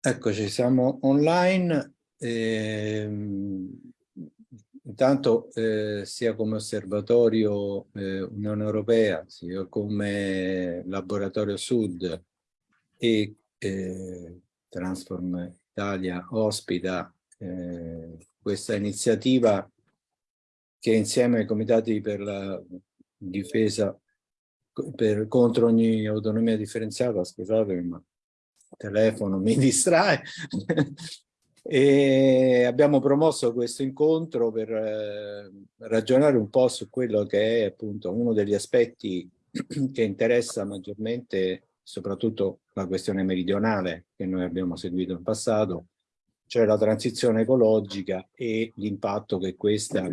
Eccoci, siamo online. Eh, intanto eh, sia come osservatorio eh, Unione Europea, sia come laboratorio Sud e eh, Transform Italia ospita eh, questa iniziativa che insieme ai comitati per la difesa per, contro ogni autonomia differenziata, scusatemi ma il telefono mi distrae, e abbiamo promosso questo incontro per eh, ragionare un po' su quello che è appunto uno degli aspetti che interessa maggiormente soprattutto la questione meridionale che noi abbiamo seguito in passato, cioè la transizione ecologica e l'impatto che questa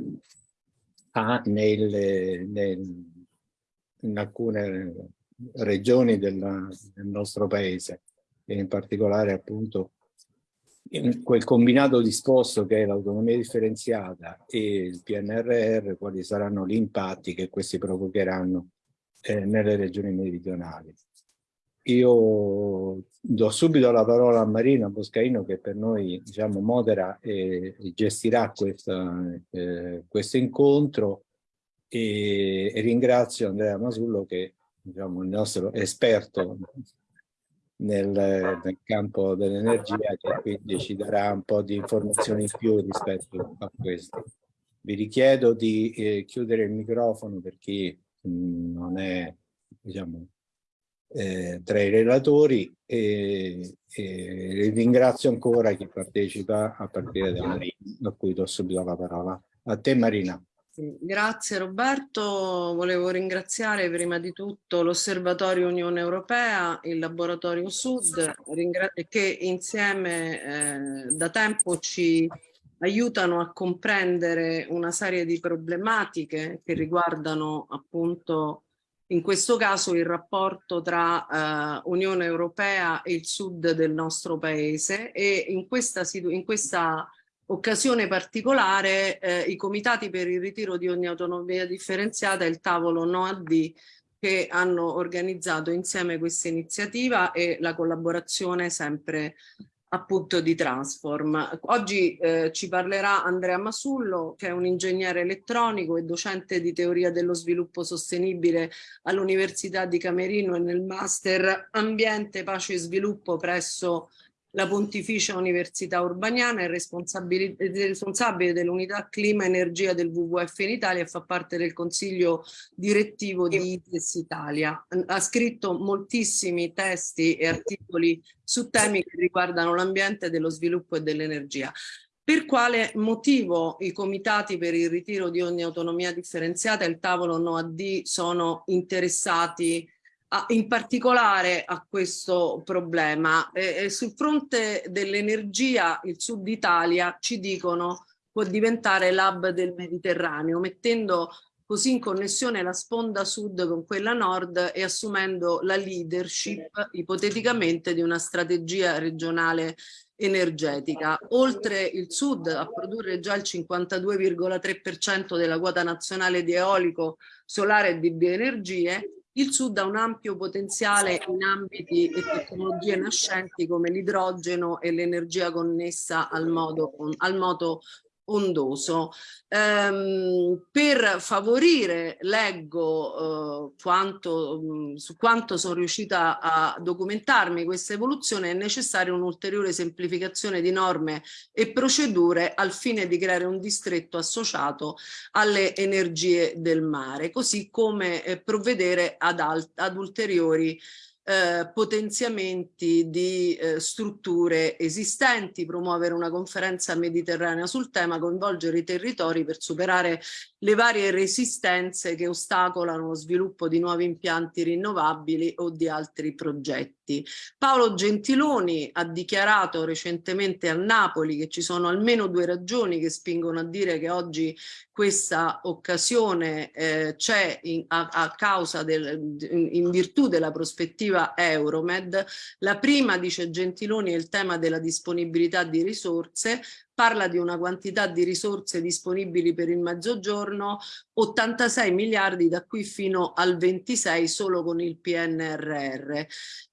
ha nel, nel, in alcune regioni della, del nostro paese e in particolare appunto quel combinato disposto che è l'autonomia differenziata e il PNRR, quali saranno gli impatti che questi provocheranno eh, nelle regioni meridionali. Io do subito la parola a Marina Boscaino che per noi diciamo, modera e, gestirà questa, eh, questo incontro e, e, ringrazio Andrea Masullo che diciamo, il nostro esperto nel, nel campo dell'energia che quindi ci darà un po' di informazioni in più rispetto a questo. Vi richiedo di eh, chiudere il microfono per chi mh, non è diciamo, eh, tra i relatori e, e, ringrazio ancora chi partecipa a partire da Marina, a cui do subito la parola. A te Marina. Grazie Roberto, volevo ringraziare prima di tutto l'Osservatorio Unione Europea, il Laboratorio Sud, che insieme eh, da tempo ci aiutano a comprendere una serie di problematiche che riguardano appunto in questo caso il rapporto tra uh, Unione Europea e il sud del nostro paese e in questa, in questa occasione particolare eh, i comitati per il ritiro di ogni autonomia differenziata e il tavolo NOAD che hanno organizzato insieme questa iniziativa e la collaborazione sempre appunto di Transform. Oggi eh, ci parlerà Andrea Masullo che è un ingegnere elettronico e docente di teoria dello sviluppo sostenibile all'Università di Camerino e nel Master Ambiente, Pace e Sviluppo presso la Pontificia Università Urbaniana, è responsabile, dell'unità clima e energia del WWF in Italia e fa parte del consiglio direttivo di ITES Italia. Ha scritto moltissimi testi e articoli su temi che riguardano l'ambiente, dello sviluppo e dell'energia. Per quale motivo i comitati per il ritiro di ogni autonomia differenziata e il tavolo NOAD sono interessati in particolare a questo problema. Eh, sul fronte dell'energia il sud Italia ci dicono può diventare l'hub del Mediterraneo mettendo così in connessione la sponda sud con quella nord e assumendo la leadership ipoteticamente di una strategia regionale energetica. Oltre il sud a produrre già il 52,3% della quota nazionale di eolico, solare e di bioenergie, il Sud ha un ampio potenziale in ambiti e tecnologie nascenti come l'idrogeno e l'energia connessa al, modo, al moto ondoso. Ehm, per favorire, leggo eh, quanto, mh, su quanto sono riuscita a documentarmi questa evoluzione, è necessaria un'ulteriore semplificazione di norme e procedure al fine di creare un distretto associato alle energie del mare, così come eh, provvedere ad, ad ulteriori eh, potenziamenti di eh, strutture esistenti, promuovere una conferenza mediterranea sul tema, coinvolgere i territori per superare le varie resistenze che ostacolano lo sviluppo di nuovi impianti rinnovabili o di altri progetti. Paolo Gentiloni ha dichiarato recentemente a Napoli che ci sono almeno due ragioni che spingono a dire che oggi questa occasione eh, c'è a, a, causa del, in virtù della prospettiva Euromed. La prima, dice Gentiloni, è il tema della disponibilità di risorse, parla di una quantità di risorse disponibili per il mezzogiorno 86 miliardi da qui fino al 26 solo con il PNRR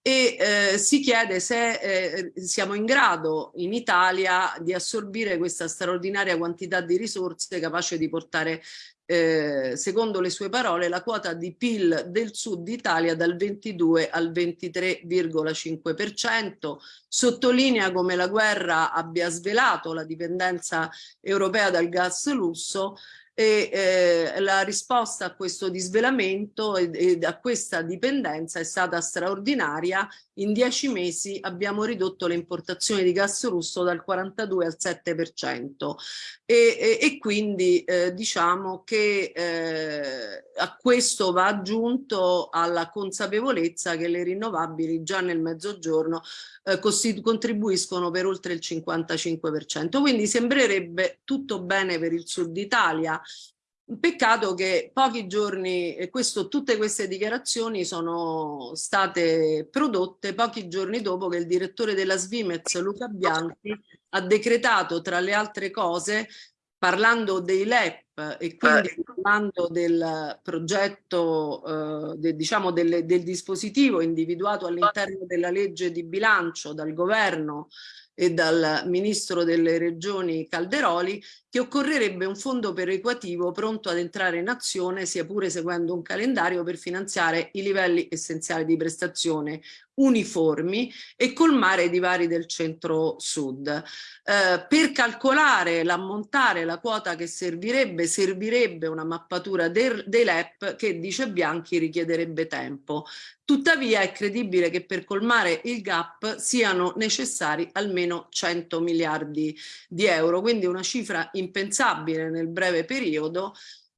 e eh, si chiede se eh, siamo in grado in Italia di assorbire questa straordinaria quantità di risorse capace di portare eh, secondo le sue parole, la quota di PIL del sud Italia dal 22 al 23,5%. Sottolinea come la guerra abbia svelato la dipendenza europea dal gas lusso e eh, la risposta a questo disvelamento e, e, a questa dipendenza è stata straordinaria. In dieci mesi abbiamo ridotto le importazioni di gas russo dal 42 al 7% e, e, e quindi eh, diciamo che eh, a questo va aggiunto alla consapevolezza che le rinnovabili già nel mezzogiorno eh, contribuiscono per oltre il 55%. Quindi sembrerebbe tutto bene per il sud Italia, Peccato che pochi giorni, e questo, tutte queste dichiarazioni sono state prodotte pochi giorni dopo che il direttore della Svimez, Luca Bianchi, ha decretato tra le altre cose, parlando dei LEP e quindi eh. parlando del progetto, eh, de, diciamo del, del dispositivo individuato all'interno della legge di bilancio dal governo e dal ministro delle regioni Calderoli che occorrerebbe un fondo perequativo pronto ad entrare in azione sia pure seguendo un calendario per finanziare i livelli essenziali di prestazione uniformi e colmare i divari del centro-sud. Eh, per calcolare l'ammontare, la quota che servirebbe, servirebbe una mappatura dei LEP che, dice Bianchi, richiederebbe tempo. Tuttavia è credibile che per colmare il gap siano necessari almeno 100 miliardi di euro, quindi una cifra impensabile nel breve periodo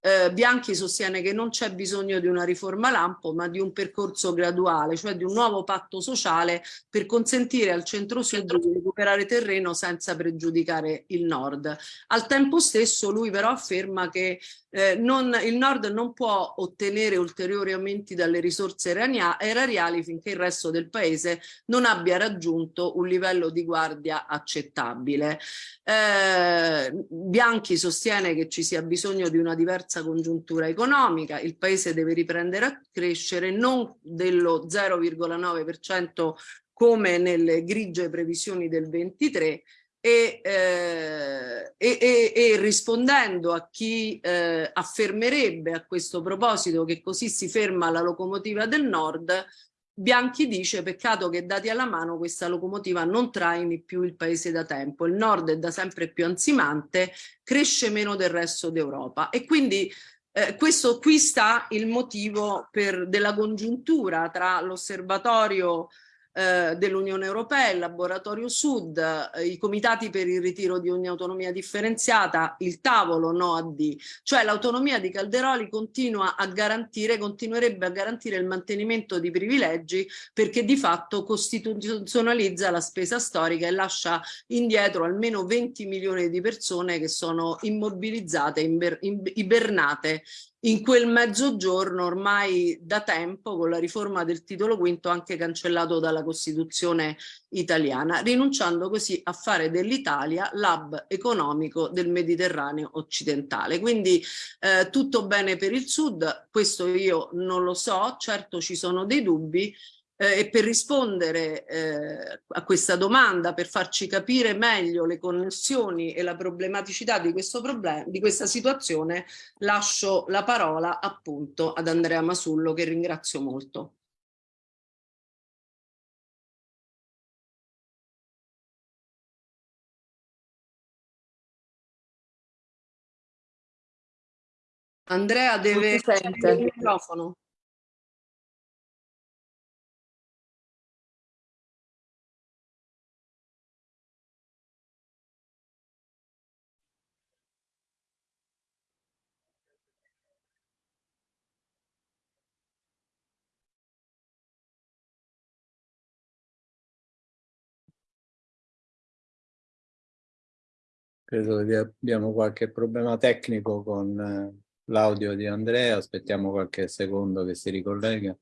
eh, Bianchi sostiene che non c'è bisogno di una riforma lampo ma di un percorso graduale, cioè di un nuovo patto sociale per consentire al centro-sud di recuperare terreno senza pregiudicare il nord. Al tempo stesso lui però afferma che eh, non, il nord non può ottenere ulteriori aumenti dalle risorse erariali finché il resto del paese non abbia raggiunto un livello di guardia accettabile. Eh, Bianchi sostiene che ci sia bisogno di una diversa diversa congiuntura economica, il paese deve riprendere a crescere non dello 0,9% come nelle grigie previsioni del 23 e, eh, e, e, rispondendo a chi eh, affermerebbe a questo proposito che così si ferma la locomotiva del nord, Bianchi dice peccato che dati alla mano questa locomotiva non traini più il paese da tempo, il nord è da sempre più ansimante, cresce meno del resto d'Europa. E quindi eh, questo qui sta il motivo per, della congiuntura tra l'osservatorio eh, dell'Unione Europea, il Laboratorio Sud, eh, i comitati per il ritiro di ogni autonomia differenziata, il tavolo no a D, cioè l'autonomia di Calderoli continua a garantire, continuerebbe a garantire il mantenimento di privilegi perché di fatto costituzionalizza la spesa storica e lascia indietro almeno 20 milioni di persone che sono immobilizzate, ibernate in quel mezzogiorno ormai da tempo con la riforma del titolo quinto anche cancellato dalla Costituzione italiana, rinunciando così a fare dell'Italia l'hub economico del Mediterraneo occidentale. Quindi eh, tutto bene per il Sud, questo io non lo so, certo ci sono dei dubbi, eh, e per rispondere eh, a questa domanda, per farci capire meglio le connessioni e la problematicità di, questo problema, di questa situazione, lascio la parola appunto ad Andrea Masullo che ringrazio molto. Andrea deve accendere il microfono. Credo che abbiamo qualche problema tecnico con eh, l'audio di Andrea, aspettiamo qualche secondo che si ricollega.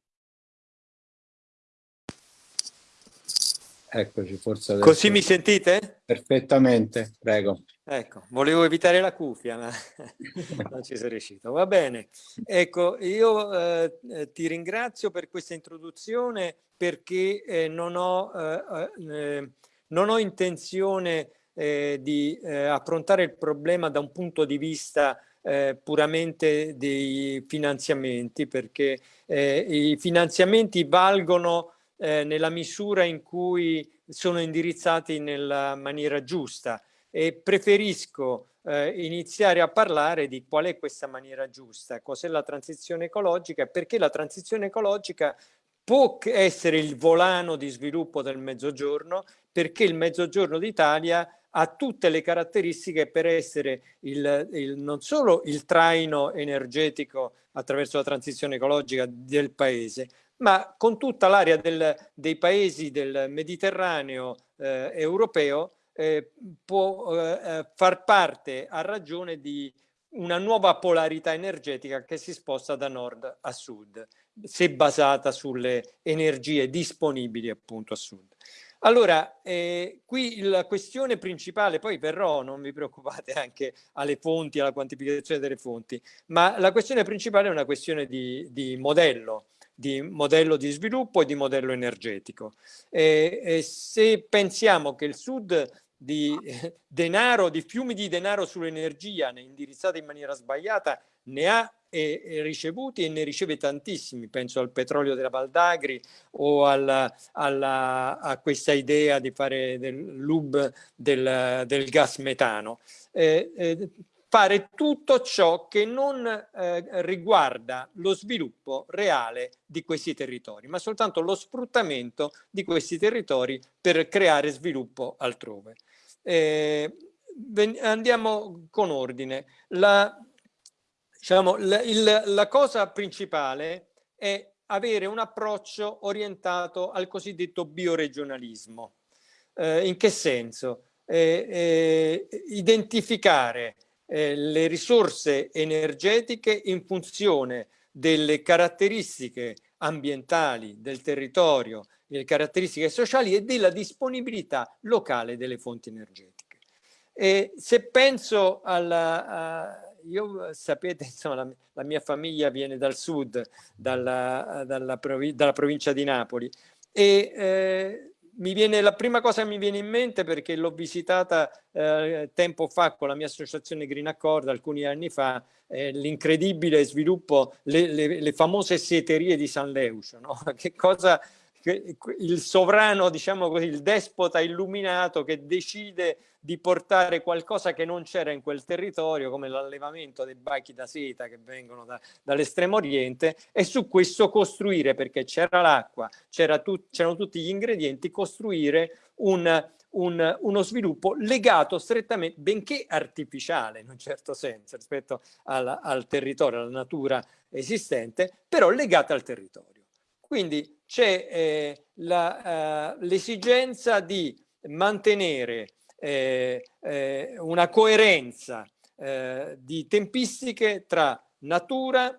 Eccoci, forse adesso... Così mi sentite? Perfettamente, prego. Ecco, volevo evitare la cuffia, ma non ci sono riuscito. Va bene. Ecco, io eh, eh, ti ringrazio per questa introduzione perché eh, non, ho, eh, eh, non, ho, intenzione eh, di affrontare il problema da un punto di vista puramente dei finanziamenti, perché i finanziamenti valgono eh, nella misura in cui sono indirizzati nella maniera giusta. E preferisco eh, iniziare a parlare di qual è questa maniera giusta, cos'è la transizione ecologica, perché la transizione ecologica può essere il volano di sviluppo del mezzogiorno, perché il mezzogiorno d'Italia ha tutte le caratteristiche per essere il, il, non solo il traino energetico attraverso la transizione ecologica del paese, ma con tutta l'area dei paesi del Mediterraneo eh, europeo eh, può eh, eh, far parte a ragione di una nuova polarità energetica che si sposta da nord a sud, se basata sulle energie disponibili appunto a sud. Allora, eh, qui la questione principale, poi verrò, non vi preoccupate, anche alle fonti, alla quantificazione delle fonti, ma la questione principale è una questione di, di modello di modello di sviluppo e di modello energetico. E, e se pensiamo che il Sud di eh, denaro, di fiumi di denaro sull'energia indirizzati in maniera sbagliata, ne ha e, e ricevuti e ne riceve tantissimi, penso al petrolio della Valdagri o alla, alla, a questa idea di fare del lub del, del gas metano. Eh, eh, fare tutto ciò che non eh, riguarda lo sviluppo reale di questi territori, ma soltanto lo sfruttamento di questi territori per creare sviluppo altrove. Eh, andiamo con ordine. La, diciamo, la, il, la cosa principale è avere un approccio orientato al cosiddetto bioregionalismo. Eh, in che senso? Eh, eh, identificare eh, le risorse energetiche in funzione delle caratteristiche ambientali del territorio, le caratteristiche sociali e della disponibilità locale delle fonti energetiche. E se penso alla... Io sapete, insomma, la, la, mia famiglia viene dal sud, dalla, dalla, provi dalla provincia di Napoli e eh, mi viene, la prima cosa che mi viene in mente perché l'ho visitata eh, tempo fa con la mia associazione Green Accord alcuni anni fa, l'incredibile sviluppo, le, le, le, famose seterie di San Leucio, no? che cosa il sovrano, diciamo così, il despota illuminato che decide di portare qualcosa che non c'era in quel territorio, come l'allevamento dei bachi da seta che vengono da, dall'estremo oriente, e su questo costruire, perché c'era l'acqua, c'erano tutti gli ingredienti, costruire un, un, uno sviluppo legato strettamente, benché artificiale in un certo senso rispetto al, al territorio, alla natura esistente, però legata al territorio. Quindi c'è eh, eh, l'esigenza di mantenere eh, eh, una coerenza eh, di tempistiche tra natura,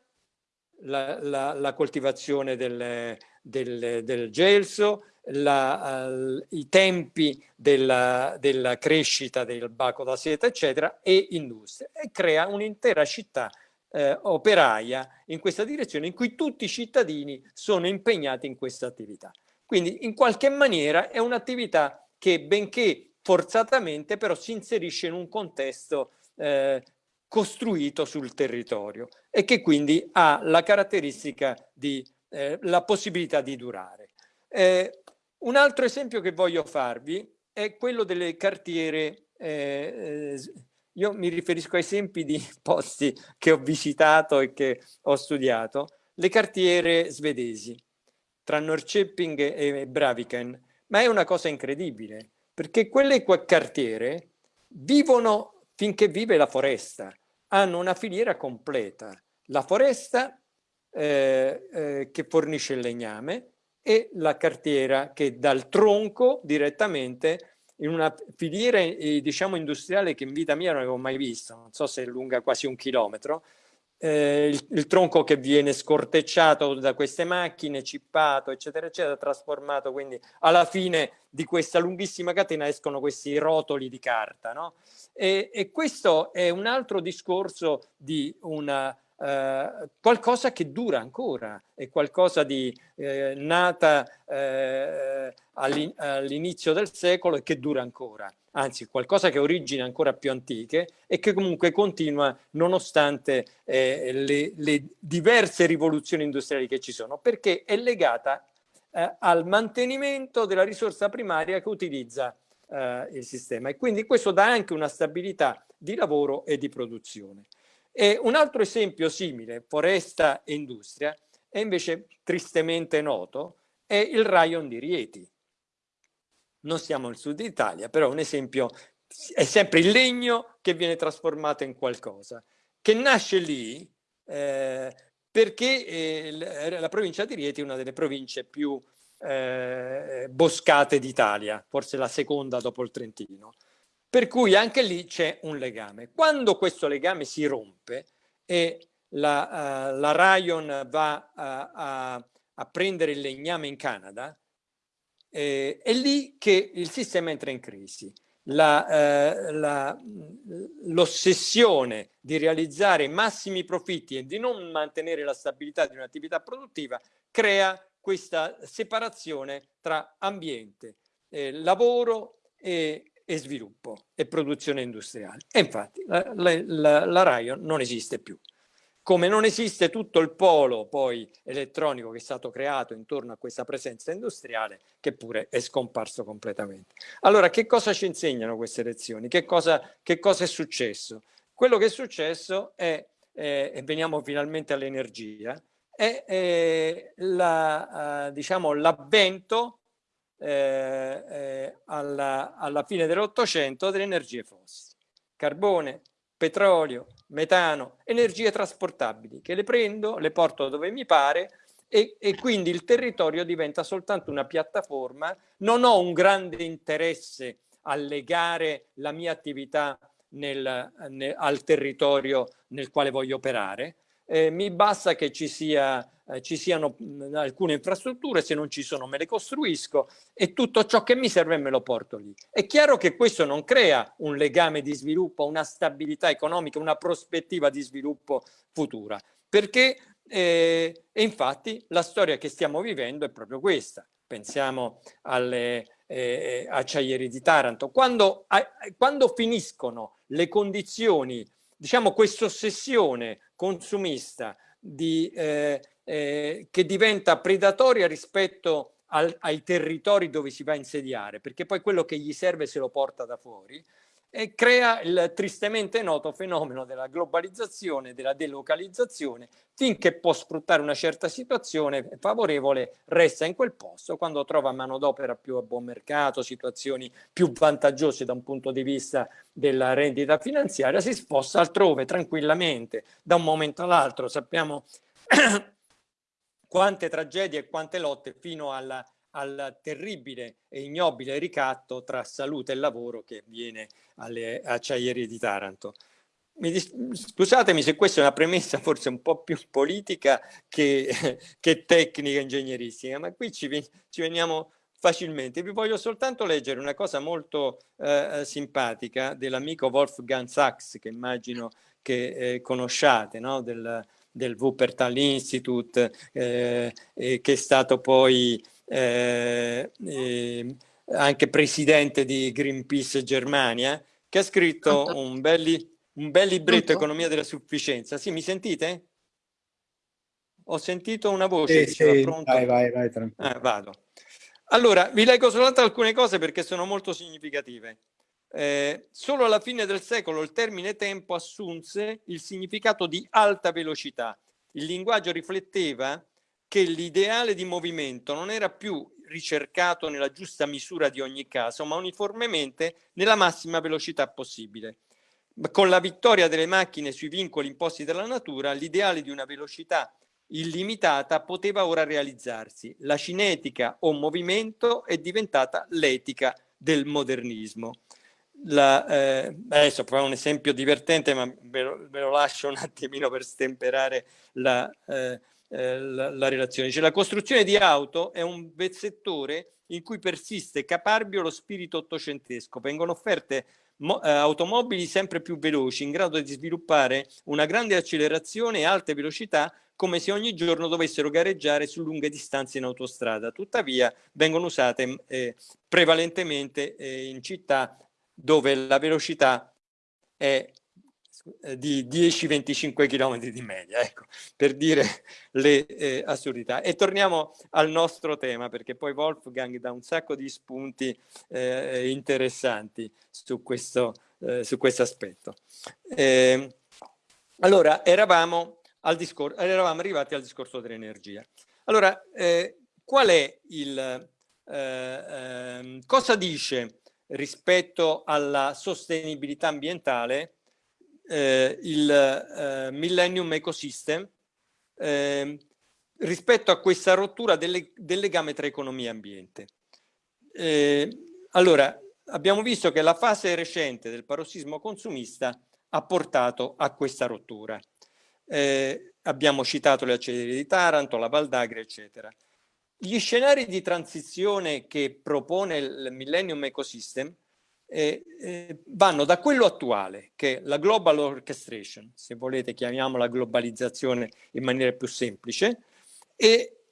la, la, la coltivazione del, del, del gelso, la, i tempi della, della, crescita del baco da seta, eccetera, e industria, e crea un'intera città eh, operaia in questa direzione in cui tutti i cittadini sono impegnati in questa attività. Quindi in qualche maniera è un'attività che benché forzatamente però si inserisce in un contesto eh, costruito sul territorio e che quindi ha la caratteristica di eh, la possibilità di durare. Eh, un altro esempio che voglio farvi è quello delle cartiere eh, eh, io mi riferisco a esempi di posti che ho visitato e che ho studiato, le cartiere svedesi, tra Norrköping e Braviken, ma è una cosa incredibile, perché quelle cartiere vivono finché vive la foresta, hanno una filiera completa, la foresta eh, eh, che fornisce il legname e la cartiera che dal tronco direttamente in una filiera eh, diciamo industriale che in vita mia non avevo mai visto, non so se è lunga quasi un chilometro, eh, il, il, tronco che viene scortecciato da queste macchine, cippato, eccetera, eccetera, trasformato, quindi alla fine di questa lunghissima catena escono questi rotoli di carta, no? E, e questo è un altro discorso di una Uh, qualcosa che dura ancora, è qualcosa di eh, nata eh, all'inizio del secolo e che dura ancora anzi qualcosa che ha origini ancora più antiche e che comunque continua nonostante eh, le, le, diverse rivoluzioni industriali che ci sono, perché è legata eh, al mantenimento della risorsa primaria che utilizza eh, il sistema e quindi questo dà anche una stabilità di lavoro e di produzione. E un altro esempio simile, foresta e industria, è invece tristemente noto, è il rayon di Rieti. Non siamo nel sud Italia, però un esempio è sempre il legno che viene trasformato in qualcosa, che nasce lì eh, perché eh, la provincia di Rieti è una delle province più eh, boscate d'Italia, forse la seconda dopo il Trentino, per cui anche lì c'è un legame. Quando questo legame si rompe e la, uh, la Rayon va a, a, a prendere il legname in Canada, eh, è lì che il sistema entra in crisi. L'ossessione eh, di realizzare massimi profitti e di non mantenere la stabilità di un'attività produttiva crea questa separazione tra ambiente, eh, lavoro e, e, sviluppo e produzione industriale. E infatti la, la, la Rayon non esiste più come non esiste tutto il polo poi elettronico che è stato creato intorno a questa presenza industriale che pure è scomparso completamente. Allora che cosa ci insegnano queste lezioni? Che cosa, che cosa è successo? Quello che è successo è, eh, e veniamo finalmente all'energia, è eh, la, uh, diciamo, l'avvento eh, eh, alla, alla fine dell'Ottocento delle energie fossili. Carbone, petrolio, metano, energie trasportabili che le prendo, le porto dove mi pare e, e, quindi il territorio diventa soltanto una piattaforma. Non ho un grande interesse a legare la mia attività nel, nel, al territorio nel quale voglio operare. Eh, mi basta che ci sia eh, ci siano alcune infrastrutture, se non ci sono me le costruisco e tutto ciò che mi serve me lo porto lì. È chiaro che questo non crea un legame di sviluppo, una stabilità economica, una prospettiva di sviluppo futura, perché eh, infatti la storia che stiamo vivendo è proprio questa. Pensiamo alle eh, acciaieri di Taranto. Quando, a, quando finiscono le condizioni, diciamo questa ossessione consumista di eh, eh, che diventa predatoria rispetto al, ai territori dove si va a insediare, perché poi quello che gli serve se lo porta da fuori, e crea il tristemente noto fenomeno della globalizzazione, della delocalizzazione, finché può sfruttare una certa situazione favorevole, resta in quel posto, quando trova manodopera più a buon mercato, situazioni più vantaggiose da un punto di vista della rendita finanziaria, si sposta altrove tranquillamente da un momento all'altro. Sappiamo quante tragedie e quante lotte fino alla, al terribile e ignobile ricatto tra salute e lavoro che avviene alle acciaierie di Taranto. Scusatemi se questa è una premessa forse un po' più politica che, che tecnica ingegneristica, ma qui ci, ci, veniamo facilmente. Vi voglio soltanto leggere una cosa molto eh, simpatica dell'amico Wolfgang Sachs, che immagino che eh, conosciate, no? del, del Wuppertal Institute, eh, che è stato poi eh, eh, anche presidente di Greenpeace Germania, che ha scritto un bel, un bel libretto Economia della sufficienza. Sì, mi sentite? Ho sentito una voce. Sì, sì, vai, vai, vai, tranquillo. Ah, vado. Allora, vi leggo soltanto alcune cose perché sono molto significative. Eh, solo alla fine del secolo il termine tempo assunse il significato di alta velocità. Il linguaggio rifletteva che l'ideale di movimento non era più ricercato nella giusta misura di ogni caso, ma uniformemente nella massima velocità possibile. Con la vittoria delle macchine sui vincoli imposti dalla natura, l'ideale di una velocità illimitata poteva ora realizzarsi. La cinetica o movimento è diventata l'etica del modernismo. La, eh, adesso farò un esempio divertente, ma ve lo, ve lo, lascio un attimino per stemperare la, eh, eh, la, la relazione. Cioè, la costruzione di auto è un settore in cui persiste caparbio lo spirito ottocentesco. Vengono offerte eh, automobili sempre più veloci, in grado di sviluppare una grande accelerazione e alte velocità come se ogni giorno dovessero gareggiare su lunghe distanze in autostrada. Tuttavia vengono usate eh, prevalentemente eh, in città dove la velocità è eh, di 10-25 km di media, ecco, per dire le eh, assurdità. E torniamo al nostro tema, perché poi Wolfgang dà un sacco di spunti eh, interessanti su questo, eh, su questo aspetto. Ehm, allora, eravamo, al eravamo arrivati al discorso dell'energia. Allora, eh, qual è il... Eh, ehm, cosa dice rispetto alla sostenibilità ambientale eh, il eh, Millennium Ecosystem eh, rispetto a questa rottura delle, del legame tra economia e ambiente. Eh, allora, abbiamo visto che la fase recente del parossismo consumista ha portato a questa rottura. Eh, abbiamo citato le acciaierie di Taranto, la Valdagri, eccetera. Gli scenari di transizione che propone il Millennium Ecosystem eh, eh, vanno da quello attuale, che è la Global Orchestration, se volete chiamiamola globalizzazione in maniera più semplice, e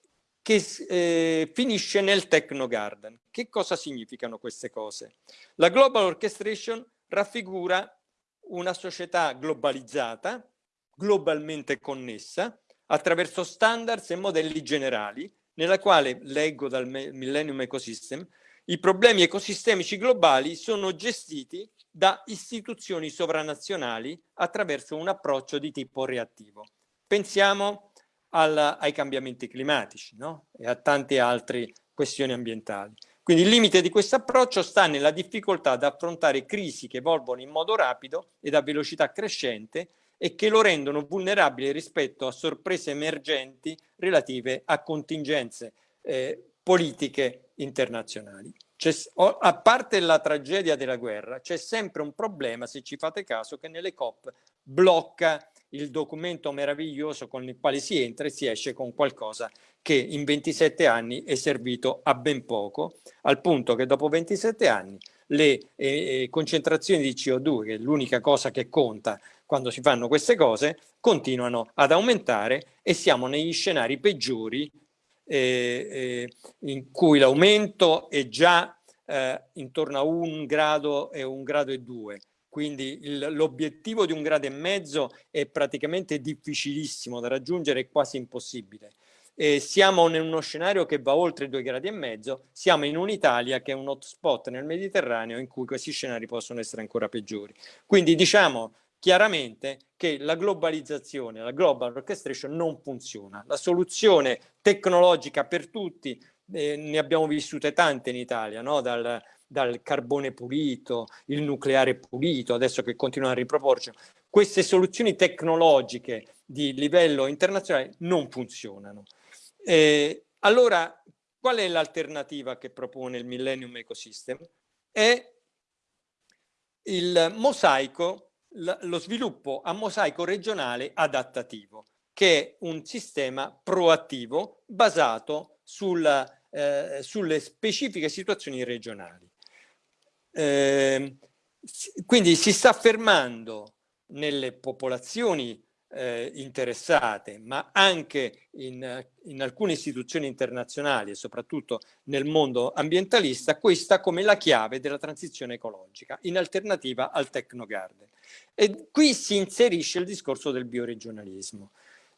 che eh, finisce nel Techno Garden. Che cosa significano queste cose? La Global Orchestration raffigura una società globalizzata, globalmente connessa, attraverso standards e modelli generali, nella quale, leggo dal Millennium Ecosystem, i problemi ecosistemici globali sono gestiti da istituzioni sovranazionali attraverso un approccio di tipo reattivo. Pensiamo al, ai cambiamenti climatici no? e a tante altre questioni ambientali. Quindi il limite di questo approccio sta nella difficoltà ad affrontare crisi che evolvono in modo rapido ed a velocità crescente e che lo rendono vulnerabile rispetto a sorprese emergenti relative a contingenze eh, politiche internazionali. A parte la tragedia della guerra, c'è sempre un problema, se ci fate caso, che nelle COP blocca il documento meraviglioso con il quale si entra e si esce con qualcosa che in 27 anni è servito a ben poco, al punto che dopo 27 anni le eh, eh, concentrazioni di CO2, che è l'unica cosa che conta quando si fanno queste cose, continuano ad aumentare e siamo negli scenari peggiori eh, in cui l'aumento è già eh, intorno a un grado e un grado e due. Quindi l'obiettivo di un grado e mezzo è praticamente difficilissimo da raggiungere, è quasi impossibile. E siamo in uno scenario che va oltre i due gradi e mezzo, siamo in un'Italia che è un hotspot nel Mediterraneo in cui questi scenari possono essere ancora peggiori. Quindi diciamo chiaramente che la globalizzazione, la global orchestration non funziona. La soluzione tecnologica per tutti, eh, ne abbiamo vissute tante in Italia, no? dal, dal carbone pulito, il nucleare pulito, adesso che continuano a riproporci. Queste soluzioni tecnologiche di livello internazionale non funzionano. Eh, allora, qual è l'alternativa che propone il Millennium Ecosystem? È il mosaico lo sviluppo a mosaico regionale adattativo, che è un sistema proattivo basato sulla, eh, sulle specifiche situazioni regionali. Eh, quindi si sta affermando nelle popolazioni eh, interessate, ma anche in, in, alcune istituzioni internazionali e soprattutto nel mondo ambientalista, questa come la chiave della transizione ecologica, in alternativa al Technogarden. E qui si inserisce il discorso del bioregionalismo.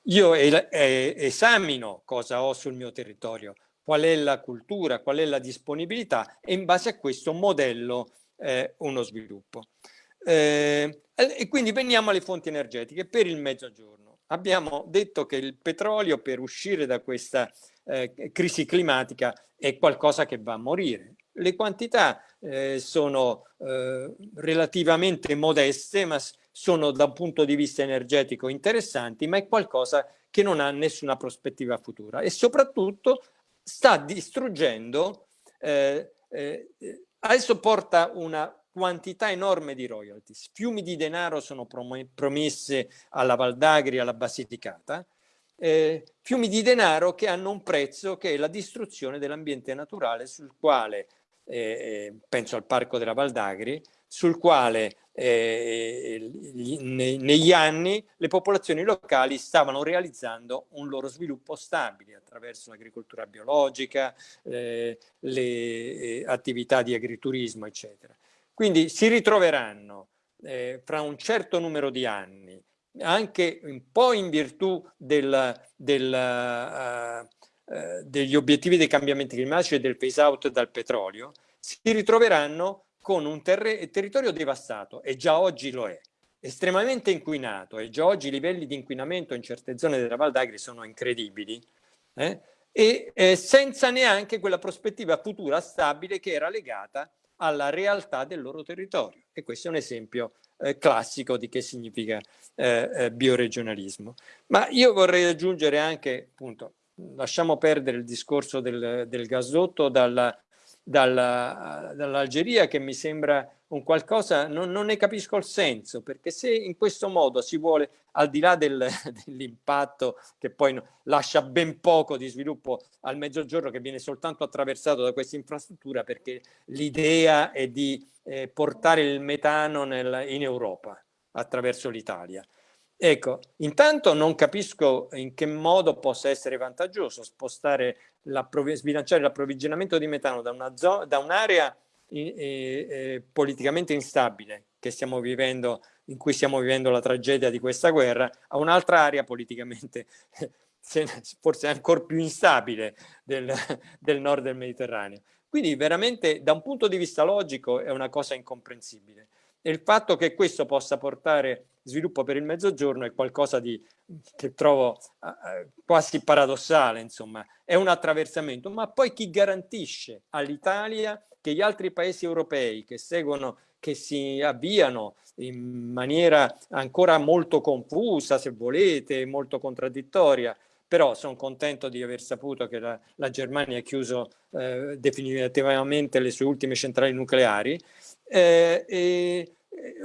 Io esamino cosa ho sul mio territorio, qual è la cultura, qual è la disponibilità e in base a questo modello eh, uno sviluppo. Eh, e quindi veniamo alle fonti energetiche per il mezzogiorno. Abbiamo detto che il petrolio per uscire da questa eh, crisi climatica è qualcosa che va a morire. Le quantità eh, sono eh, relativamente modeste, ma sono da un punto di vista energetico interessanti, ma è qualcosa che non ha nessuna prospettiva futura e soprattutto sta distruggendo, eh, eh, adesso porta una quantità enorme di royalties. Fiumi di denaro sono promesse alla Valdagri, alla Basilicata, eh, fiumi di denaro che hanno un prezzo che è la distruzione dell'ambiente naturale sul quale, eh, eh penso al Parco della Valdagri, sul quale eh, negli anni le popolazioni locali stavano realizzando un loro sviluppo stabile attraverso l'agricoltura biologica, eh, le eh, attività di agriturismo, eccetera. Quindi si ritroveranno eh, fra un certo numero di anni, anche un po' in virtù del, del, uh, degli obiettivi dei cambiamenti climatici e del phase out dal petrolio, si ritroveranno con un ter territorio devastato e già oggi lo è, estremamente inquinato e già oggi i livelli di inquinamento in certe zone della Val d'Agri sono incredibili eh? e eh, senza neanche quella prospettiva futura stabile che era legata alla realtà del loro territorio e questo è un esempio eh, classico di che significa eh, eh, bioregionalismo. Ma io vorrei aggiungere anche, appunto, lasciamo perdere il discorso del, del gasdotto dalla, dalla, dall'Algeria che mi sembra un qualcosa, non, non, ne capisco il senso, perché se in questo modo si vuole, al di là del, dell'impatto che poi lascia ben poco di sviluppo al mezzogiorno che viene soltanto attraversato da questa infrastruttura, perché l'idea è di eh, portare il metano nel, in Europa attraverso l'Italia. Ecco, intanto non capisco in che modo possa essere vantaggioso spostare sbilanciare l'approvvigionamento di metano da un'area un eh, politicamente instabile che stiamo vivendo, in cui stiamo vivendo la tragedia di questa guerra, a un'altra area politicamente forse ancora più instabile del, del nord del Mediterraneo. Quindi veramente da un punto di vista logico è una cosa incomprensibile. E il fatto che questo possa portare sviluppo per il mezzogiorno è qualcosa di, che trovo uh, quasi paradossale, insomma, è un attraversamento, ma poi chi garantisce all'Italia che gli altri paesi europei che seguono, che si avviano in maniera ancora molto confusa, se volete, molto contraddittoria, però sono contento di aver saputo che la, la Germania ha chiuso eh, definitivamente le sue ultime centrali nucleari, eh, e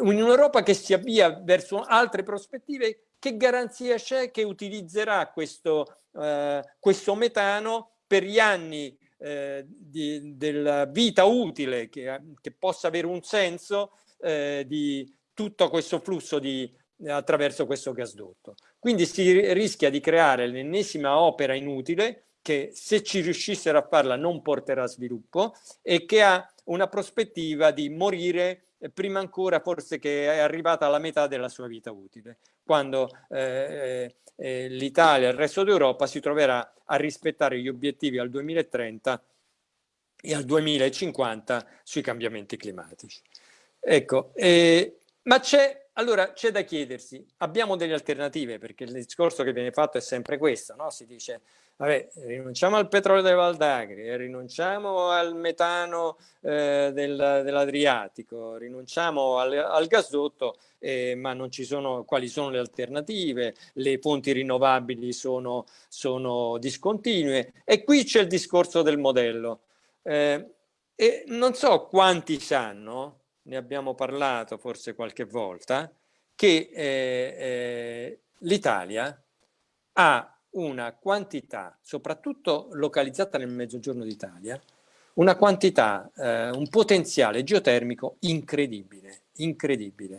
un'Europa che si avvia verso altre prospettive, che garanzia c'è che utilizzerà questo, eh, questo metano per gli anni eh, di, della vita utile che, che, possa avere un senso eh, di tutto questo flusso di, attraverso questo gasdotto. Quindi si rischia di creare l'ennesima opera inutile che se ci riuscissero a farla non porterà sviluppo e che ha una prospettiva di morire prima ancora forse che è arrivata alla metà della sua vita utile, quando eh, eh, l'Italia e il resto d'Europa si troverà a rispettare gli obiettivi al 2030 e al 2050 sui cambiamenti climatici. Ecco, eh, ma c'è allora c'è da chiedersi, abbiamo delle alternative perché il discorso che viene fatto è sempre questo, no? si dice vabbè, rinunciamo al petrolio delle Valdagri, rinunciamo al metano eh, del, dell'Adriatico, rinunciamo al, al gasdotto, eh, ma non ci sono quali sono le alternative, le fonti rinnovabili sono, sono discontinue e qui c'è il discorso del modello. Eh, e non so quanti sanno, ne abbiamo parlato forse qualche volta, che eh, eh, l'Italia ha una quantità, soprattutto localizzata nel mezzogiorno d'Italia, una quantità, eh, un potenziale geotermico incredibile, incredibile.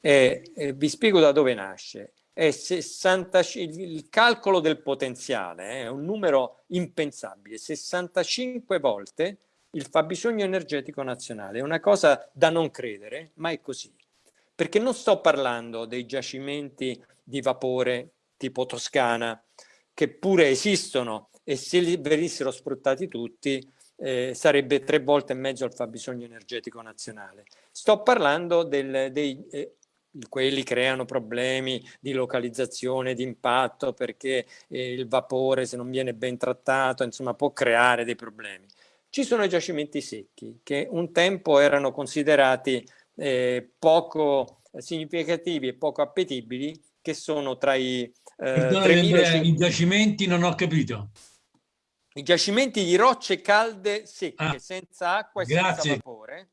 Eh, eh, vi spiego da dove nasce. È 60, il calcolo del potenziale eh, è un numero impensabile, 65 volte il fabbisogno energetico nazionale. È una cosa da non credere, ma è così. Perché non sto parlando dei giacimenti di vapore tipo Toscana, che pure esistono e se venissero sfruttati tutti eh, sarebbe tre volte e mezzo il fabbisogno energetico nazionale. Sto parlando del, dei, eh, quelli creano problemi di localizzazione, di impatto, perché eh, il vapore se non viene ben trattato, insomma può creare dei problemi. Ci sono i giacimenti secchi che un tempo erano considerati eh, poco significativi e poco appetibili, che sono tra i eh, I giacimenti non ho capito. I giacimenti di rocce calde secche, ah, senza acqua e grazie. senza vapore.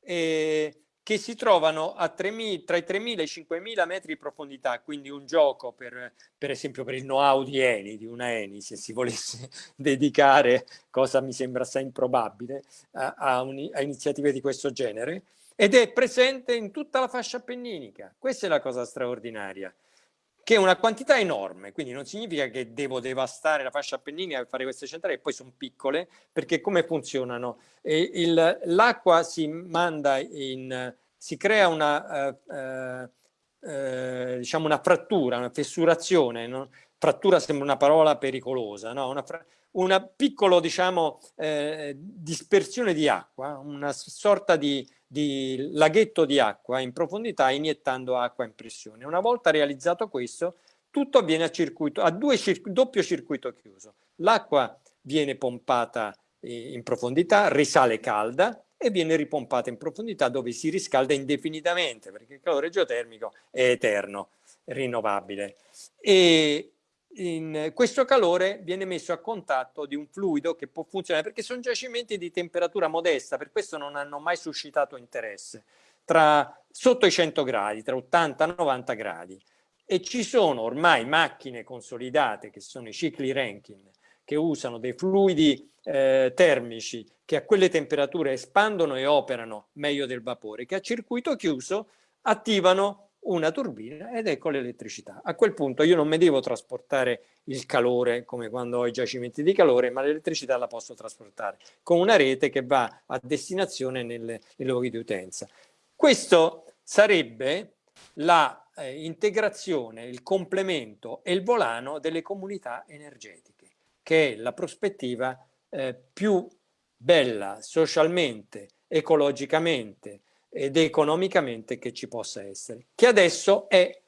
eh, che si trovano a 3, tra i 3.000 e i 5.000 metri di profondità, quindi un gioco per, per esempio per il know-how di Eni, di una Eni, se si volesse dedicare, cosa mi sembra assai improbabile, a, a, un, a iniziative di questo genere, ed è presente in tutta la fascia appenninica. Questa è la cosa straordinaria che è una quantità enorme, quindi non significa che devo devastare la fascia appenninica per fare queste centrali, poi sono piccole, perché come funzionano? L'acqua si manda in, si crea una, eh, eh, diciamo una frattura, una fessurazione, no? frattura sembra una parola pericolosa, no? una, una piccola diciamo, eh, dispersione di acqua, una sorta di di laghetto di acqua in profondità iniettando acqua in pressione. Una volta realizzato questo, tutto avviene a, circuito, a due doppio circuito chiuso. L'acqua viene pompata eh, in profondità, risale calda e viene ripompata in profondità dove si riscalda indefinitamente perché il calore geotermico è eterno, rinnovabile. E in questo calore viene messo a contatto di un fluido che può funzionare perché sono giacimenti di temperatura modesta, per questo non hanno mai suscitato interesse, tra sotto i 100 gradi, tra 80 e 90 gradi. E ci sono ormai macchine consolidate che sono i cicli Rankine, che usano dei fluidi eh, termici che a quelle temperature espandono e operano meglio del vapore, che a circuito chiuso attivano una turbina ed ecco l'elettricità. A quel punto io non mi devo trasportare il calore come quando ho i giacimenti di calore, ma l'elettricità la posso trasportare con una rete che va a destinazione nelle, nei luoghi di utenza. Questo sarebbe l'integrazione, eh, il complemento e il volano delle comunità energetiche, che è la prospettiva eh, più bella socialmente, ecologicamente, ed economicamente che ci possa essere, che adesso è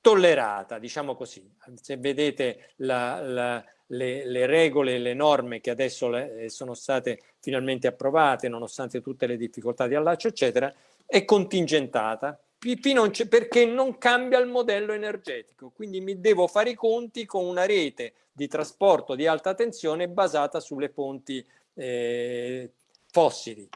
tollerata, diciamo così. Se vedete la, la, le, le, regole le norme che adesso le, eh, sono state finalmente approvate, nonostante tutte le difficoltà di allaccio, eccetera, è contingentata perché non cambia il modello energetico. Quindi mi devo fare i conti con una rete di trasporto di alta tensione basata sulle fonti eh, fossili.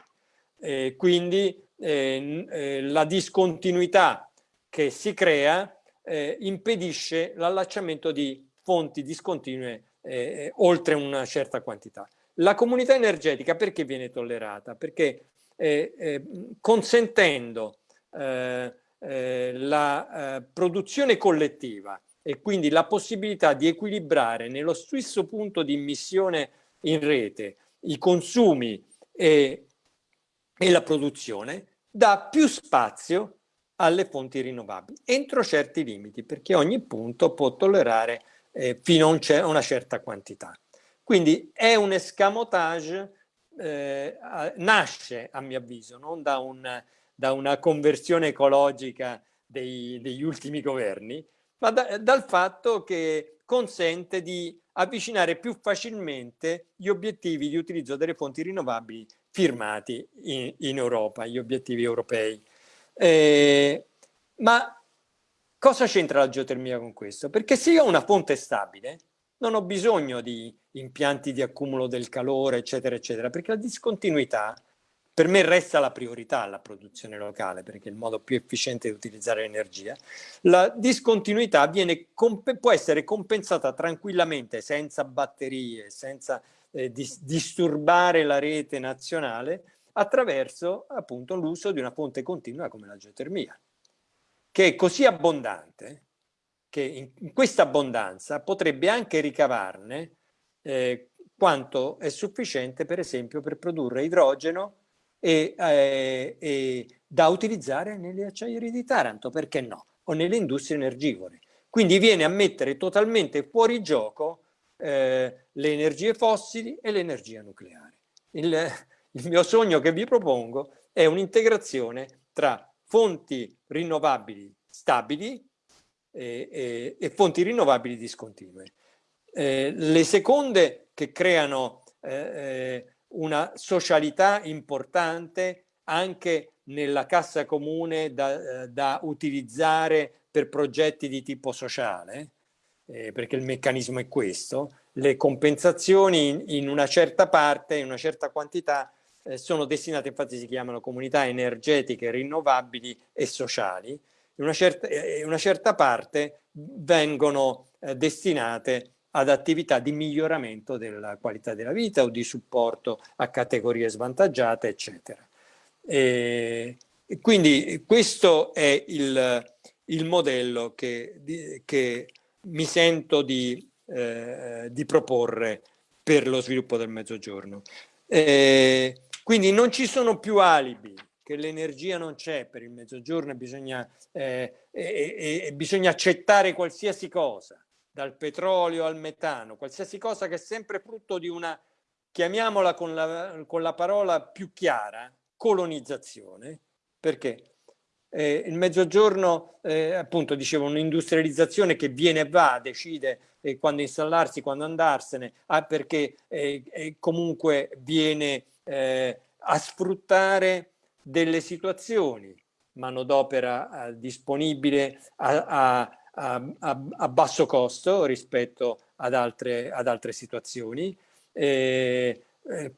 Eh, quindi eh, la discontinuità che si crea eh, impedisce l'allacciamento di fonti discontinue eh, oltre una certa quantità. La comunità energetica perché viene tollerata? Perché consentendo la produzione collettiva e quindi la possibilità di equilibrare nello stesso punto di immissione in rete i consumi e e la produzione dà più spazio alle fonti rinnovabili entro certi limiti perché ogni punto può tollerare eh, fino a una certa quantità. Quindi è un escamotage, eh, nasce a mio avviso non da, un, da una conversione ecologica dei, degli ultimi governi, ma da, dal fatto che consente di avvicinare più facilmente gli obiettivi di utilizzo delle fonti rinnovabili firmati in, in Europa, gli obiettivi europei. Eh, ma cosa c'entra la geotermia con questo? Perché se io ho una fonte stabile, non ho bisogno di impianti di accumulo del calore, eccetera, eccetera, perché la discontinuità per me resta la priorità la produzione locale, perché è il modo più efficiente di utilizzare l'energia. La discontinuità viene, può essere compensata tranquillamente, senza batterie, senza eh, dis disturbare la rete nazionale attraverso appunto l'uso di una fonte continua come la geotermia, che è così abbondante che in, in questa abbondanza potrebbe anche ricavarne eh, quanto è sufficiente per esempio per produrre idrogeno e, eh, e da utilizzare nelle acciaierie di Taranto, perché no? O nelle industrie energivore. Quindi viene a mettere totalmente fuori gioco eh, le energie fossili e l'energia nucleare. Il, il mio sogno che vi propongo è un'integrazione tra fonti rinnovabili stabili e, e, e fonti rinnovabili discontinue. Eh, le seconde che creano eh, eh una socialità importante anche nella cassa comune da, eh, da utilizzare per progetti di tipo sociale, eh, perché il meccanismo è questo, le compensazioni in, in, una certa parte, in una certa quantità, eh, sono destinate, infatti si chiamano comunità energetiche rinnovabili e sociali, in una certa, eh, una certa parte vengono eh, destinate ad attività di miglioramento della qualità della vita o di supporto a categorie svantaggiate, eccetera. E, quindi questo è il, il modello che, di, che, mi sento di, eh, di, proporre per lo sviluppo del mezzogiorno. Eh, quindi non ci sono più alibi, che l'energia non c'è per il mezzogiorno e bisogna, eh, e, e bisogna accettare qualsiasi cosa dal petrolio al metano, qualsiasi cosa che è sempre frutto di una, chiamiamola con la, con la parola più chiara, colonizzazione, perché eh, il mezzogiorno, eh, appunto, dicevo, un'industrializzazione che viene e va, decide eh, quando installarsi, quando andarsene, ah, perché eh, comunque viene eh, a sfruttare delle situazioni, manodopera eh, disponibile a, a a, a, a basso costo rispetto ad altre, ad altre situazioni, eh,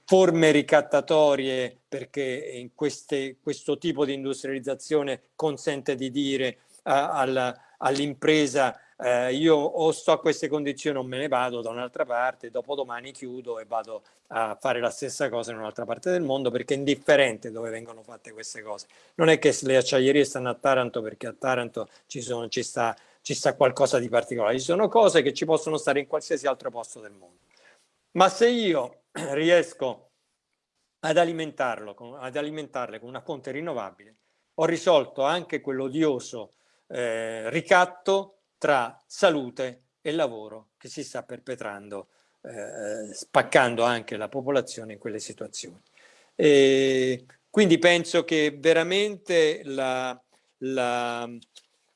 forme ricattatorie perché in queste, questo tipo di industrializzazione consente di dire all'impresa eh, io o sto a queste condizioni o me ne vado da un'altra parte, dopodomani chiudo e vado a fare la stessa cosa in un'altra parte del mondo perché è indifferente dove vengono fatte queste cose. Non è che le acciaierie stanno a Taranto perché a Taranto ci, sono, ci sta ci sta qualcosa di particolare. Ci sono cose che ci possono stare in qualsiasi altro posto del mondo. Ma se io riesco ad alimentarlo, ad alimentarle con una fonte rinnovabile, ho risolto anche quell'odioso eh, ricatto tra salute e lavoro che si sta perpetrando, eh, spaccando anche la popolazione in quelle situazioni. E quindi penso che veramente la, la,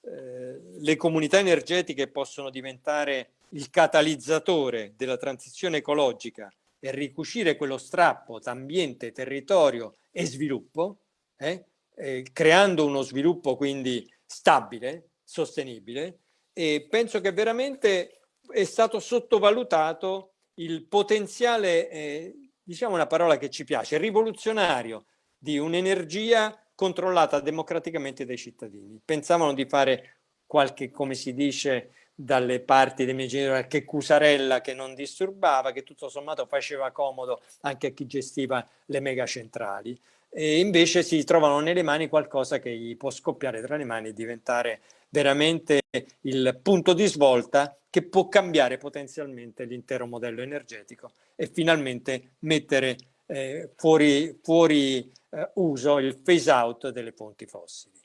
eh, le comunità energetiche possono diventare il catalizzatore della transizione ecologica e ricucire quello strappo tra ambiente, territorio e sviluppo, eh, eh, creando uno sviluppo quindi stabile, sostenibile e penso che veramente è stato sottovalutato il potenziale, eh, diciamo una parola che ci piace, rivoluzionario di un'energia controllata democraticamente dai cittadini. Pensavano di fare qualche, come si dice dalle parti dei miei genitori, che cusarella che non disturbava, che tutto sommato faceva comodo anche a chi gestiva le megacentrali. E invece si trovano nelle mani qualcosa che gli può scoppiare tra le mani e diventare veramente il punto di svolta che può cambiare potenzialmente l'intero modello energetico e finalmente mettere eh, fuori, fuori eh, uso il phase out delle fonti fossili.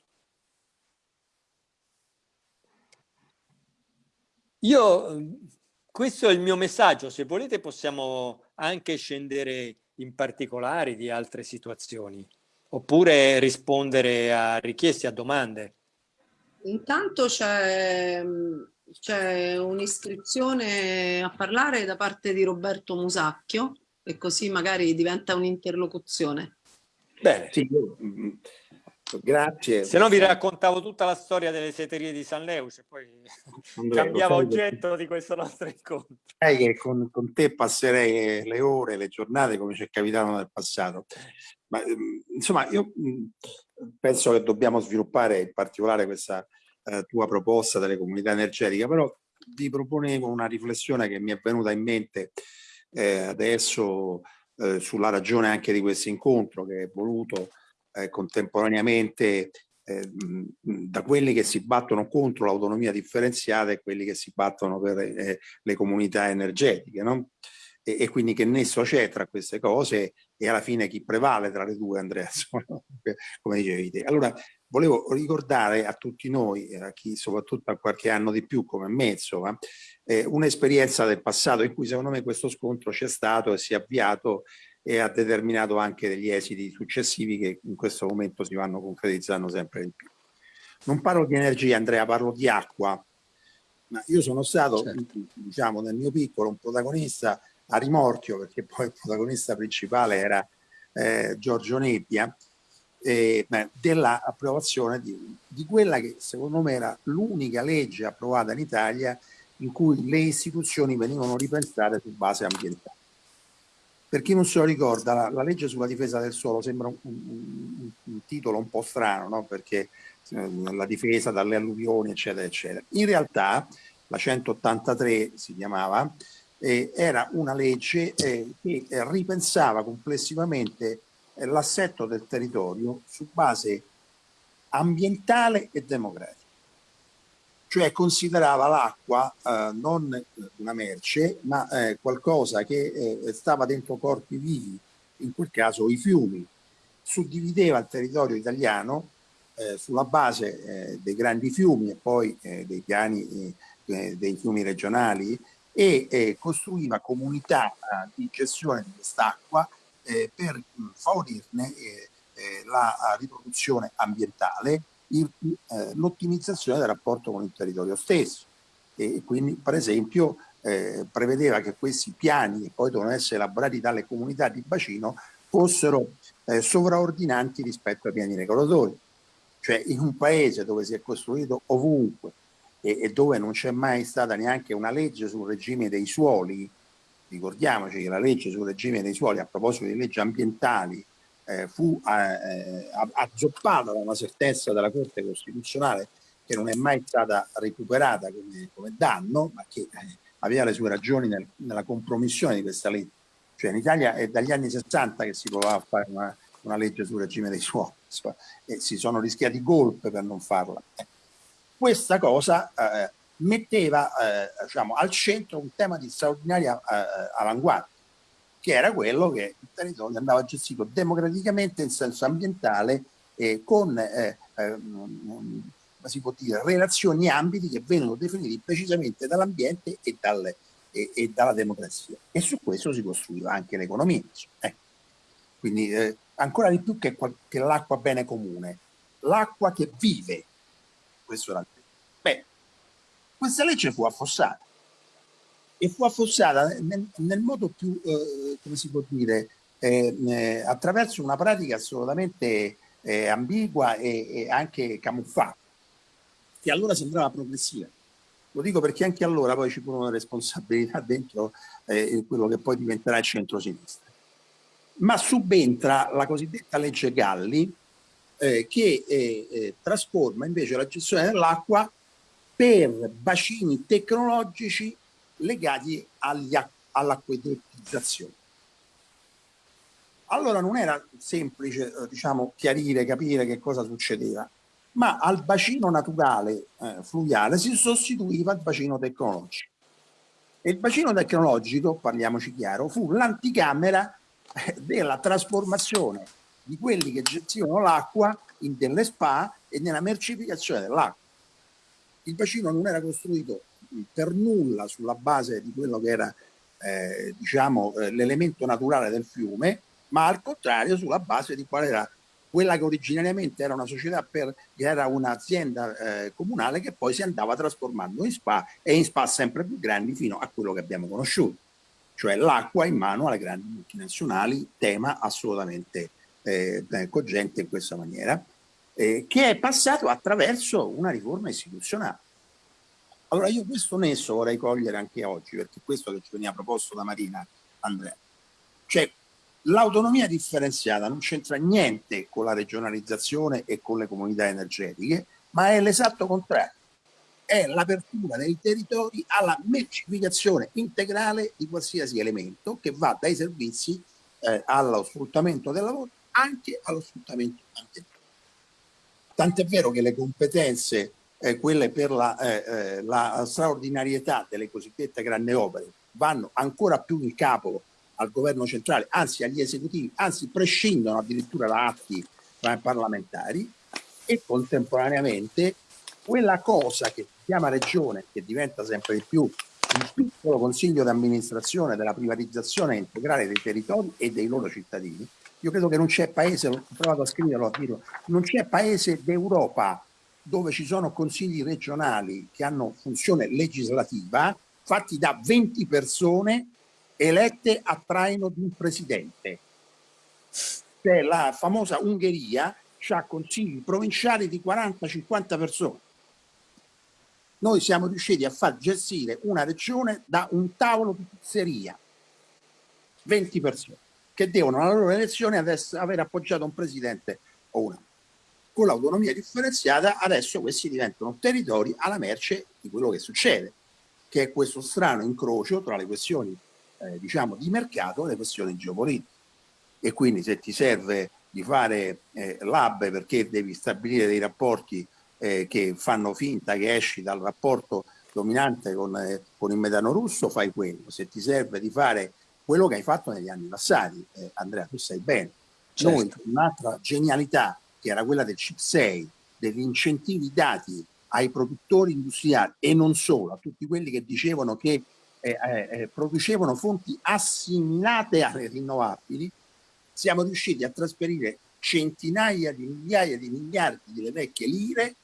Io, questo è il mio messaggio, se volete possiamo anche scendere in particolari di altre situazioni, oppure rispondere a richieste, a domande. Intanto c'è un'iscrizione a parlare da parte di Roberto Musacchio e così magari diventa un'interlocuzione. Bene. Sì, mm, grazie. Se no vi raccontavo tutta la storia delle seterie di San Leus e poi Andrea, cambiava oggetto di questo nostro incontro. Sai che con, con, te passerei le ore, le giornate come ci è capitato nel passato. Ma mm, insomma, io mm, penso che dobbiamo sviluppare in particolare questa eh, tua proposta delle comunità energetiche, però vi proponevo una riflessione che mi è venuta in mente eh, adesso eh, sulla ragione anche di questo incontro che è voluto eh, contemporaneamente eh, da quelli che si battono contro l'autonomia differenziata e quelli che si battono per eh, le comunità energetiche. No? E, e, quindi che nesso c'è tra queste cose e alla fine chi prevale tra le due, Andrea, come dicevi te. Allora, volevo ricordare a tutti noi, a chi soprattutto ha qualche anno di più come me, insomma, eh, un'esperienza del passato in cui secondo me questo scontro c'è stato e si è avviato e ha determinato anche degli esiti successivi che in questo momento si vanno concretizzando sempre di più. Non parlo di energia, Andrea, parlo di acqua. Ma io sono stato, certo. diciamo, nel mio piccolo, un protagonista a rimorchio, perché poi il protagonista principale era eh, Giorgio Nebbia, eh, dell'approvazione di, di, quella che secondo me era l'unica legge approvata in Italia in cui le istituzioni venivano ripensate su base ambientale. Per chi non se lo ricorda, la, la legge sulla difesa del suolo sembra un, un, un titolo un po' strano, no? perché eh, la difesa dalle alluvioni, eccetera, eccetera. In realtà la 183 si chiamava, eh, era una legge eh, che ripensava complessivamente l'assetto del territorio su base ambientale e democratica cioè considerava l'acqua eh, non una merce, ma eh, qualcosa che eh, stava dentro corpi vivi, in quel caso i fiumi. Suddivideva il territorio italiano eh, sulla base eh, dei grandi fiumi e poi eh, dei piani dei fiumi regionali e costruiva comunità di gestione di quest'acqua per favorirne la riproduzione ambientale eh, l'ottimizzazione del rapporto con il territorio stesso. E quindi per esempio eh, prevedeva che questi piani che poi devono essere elaborati dalle comunità di bacino fossero eh, sovraordinanti rispetto ai piani regolatori. Cioè in un paese dove si è costruito ovunque e dove non c'è mai stata neanche una legge sul regime dei suoli ricordiamoci che la legge sul regime dei suoli a proposito di leggi ambientali eh, fu eh, azzoppata da una sentenza della Corte Costituzionale che non è mai stata recuperata come, come danno, ma che eh, aveva le sue ragioni nel, nella compromissione di questa legge. Cioè in Italia è dagli anni 60 che si provava a fare una, una legge sul regime dei suoli e si sono rischiati golpe per non farla. Eh, questa cosa eh, metteva eh, diciamo, al centro un tema di straordinaria eh, avanguardia che era quello che il territorio andava gestito democraticamente in senso ambientale e con eh, eh, si può dire, relazioni e ambiti che vengono definiti precisamente dall'ambiente e, dal, e, e, dalla democrazia. E su questo si costruiva anche l'economia. Eh. Quindi eh, ancora di più che, che l'acqua bene comune, l'acqua che vive. Questo era il questa legge fu affossata e fu affossata nel, nel modo più, eh, come si può dire, eh, eh, attraverso una pratica assolutamente eh, ambigua e, e, anche camuffata, che allora sembrava progressiva. Lo dico perché anche allora poi ci furono responsabilità dentro eh, quello che poi diventerà il centro-sinistra. Ma subentra la cosiddetta legge Galli, eh, che trasforma invece la gestione dell'acqua per bacini tecnologici legati all'acquedottizzazione. Allora non era semplice eh, diciamo, chiarire, capire che cosa succedeva, ma al bacino naturale eh, fluviale si sostituiva il bacino tecnologico. E il bacino tecnologico, parliamoci chiaro, fu l'anticamera eh, della trasformazione di quelli che gestivano l'acqua in delle spa e nella mercificazione dell'acqua. Il bacino non era costruito per nulla sulla base di quello che era eh, diciamo, eh, l'elemento naturale del fiume, ma al contrario sulla base di qual era quella che originariamente era una società per, era un'azienda eh, comunale che poi si andava trasformando in spa e in spa sempre più grandi fino a quello che abbiamo conosciuto, cioè l'acqua in mano alle grandi multinazionali, tema assolutamente eh, cogente in questa maniera, eh, che è passato attraverso una riforma istituzionale. Allora io questo nesso vorrei cogliere anche oggi, perché questo che ci veniva proposto da Marina Andrea. Cioè l'autonomia differenziata non c'entra niente con la regionalizzazione e con le comunità energetiche, ma è l'esatto contrario. È l'apertura dei territori alla mercificazione integrale di qualsiasi elemento che va dai servizi eh, allo sfruttamento del lavoro anche allo sfruttamento ambientale. Tant'è vero che le competenze eh, quelle per la, eh, eh, la, straordinarietà delle cosiddette grandi opere vanno ancora più in capo al governo centrale, anzi agli esecutivi, anzi prescindono addirittura da atti eh, parlamentari. E contemporaneamente quella cosa che si chiama regione, che diventa sempre di più il piccolo consiglio di amministrazione della privatizzazione integrale dei territori e dei loro cittadini, io credo che non c'è paese, ho provato a scriverlo, a dirlo, non c'è paese d'Europa dove ci sono consigli regionali che hanno funzione legislativa fatti da 20 persone elette a traino di un presidente. Cioè la famosa Ungheria ha consigli provinciali di 40-50 persone. Noi siamo riusciti a far gestire una regione da un tavolo di pizzeria. 20 persone che devono alla loro elezione aver appoggiato un presidente o una. Con l'autonomia differenziata adesso questi diventano territori alla merce di quello che succede, che è questo strano incrocio tra le questioni eh, diciamo di mercato e le questioni geopolitiche. E quindi se ti serve di fare eh, lab perché devi stabilire dei rapporti eh, che fanno finta che esci dal rapporto dominante con, eh, con il metano russo, fai quello. Se ti serve di fare quello che hai fatto negli anni passati, eh, Andrea, tu sai bene. Certo. Noi, un'altra genialità che era quella del CIP 6, degli incentivi dati ai produttori industriali e non solo, a tutti quelli che dicevano che eh, eh, eh producevano fonti assimilate alle rinnovabili, siamo riusciti a trasferire centinaia di migliaia di miliardi di vecchie lire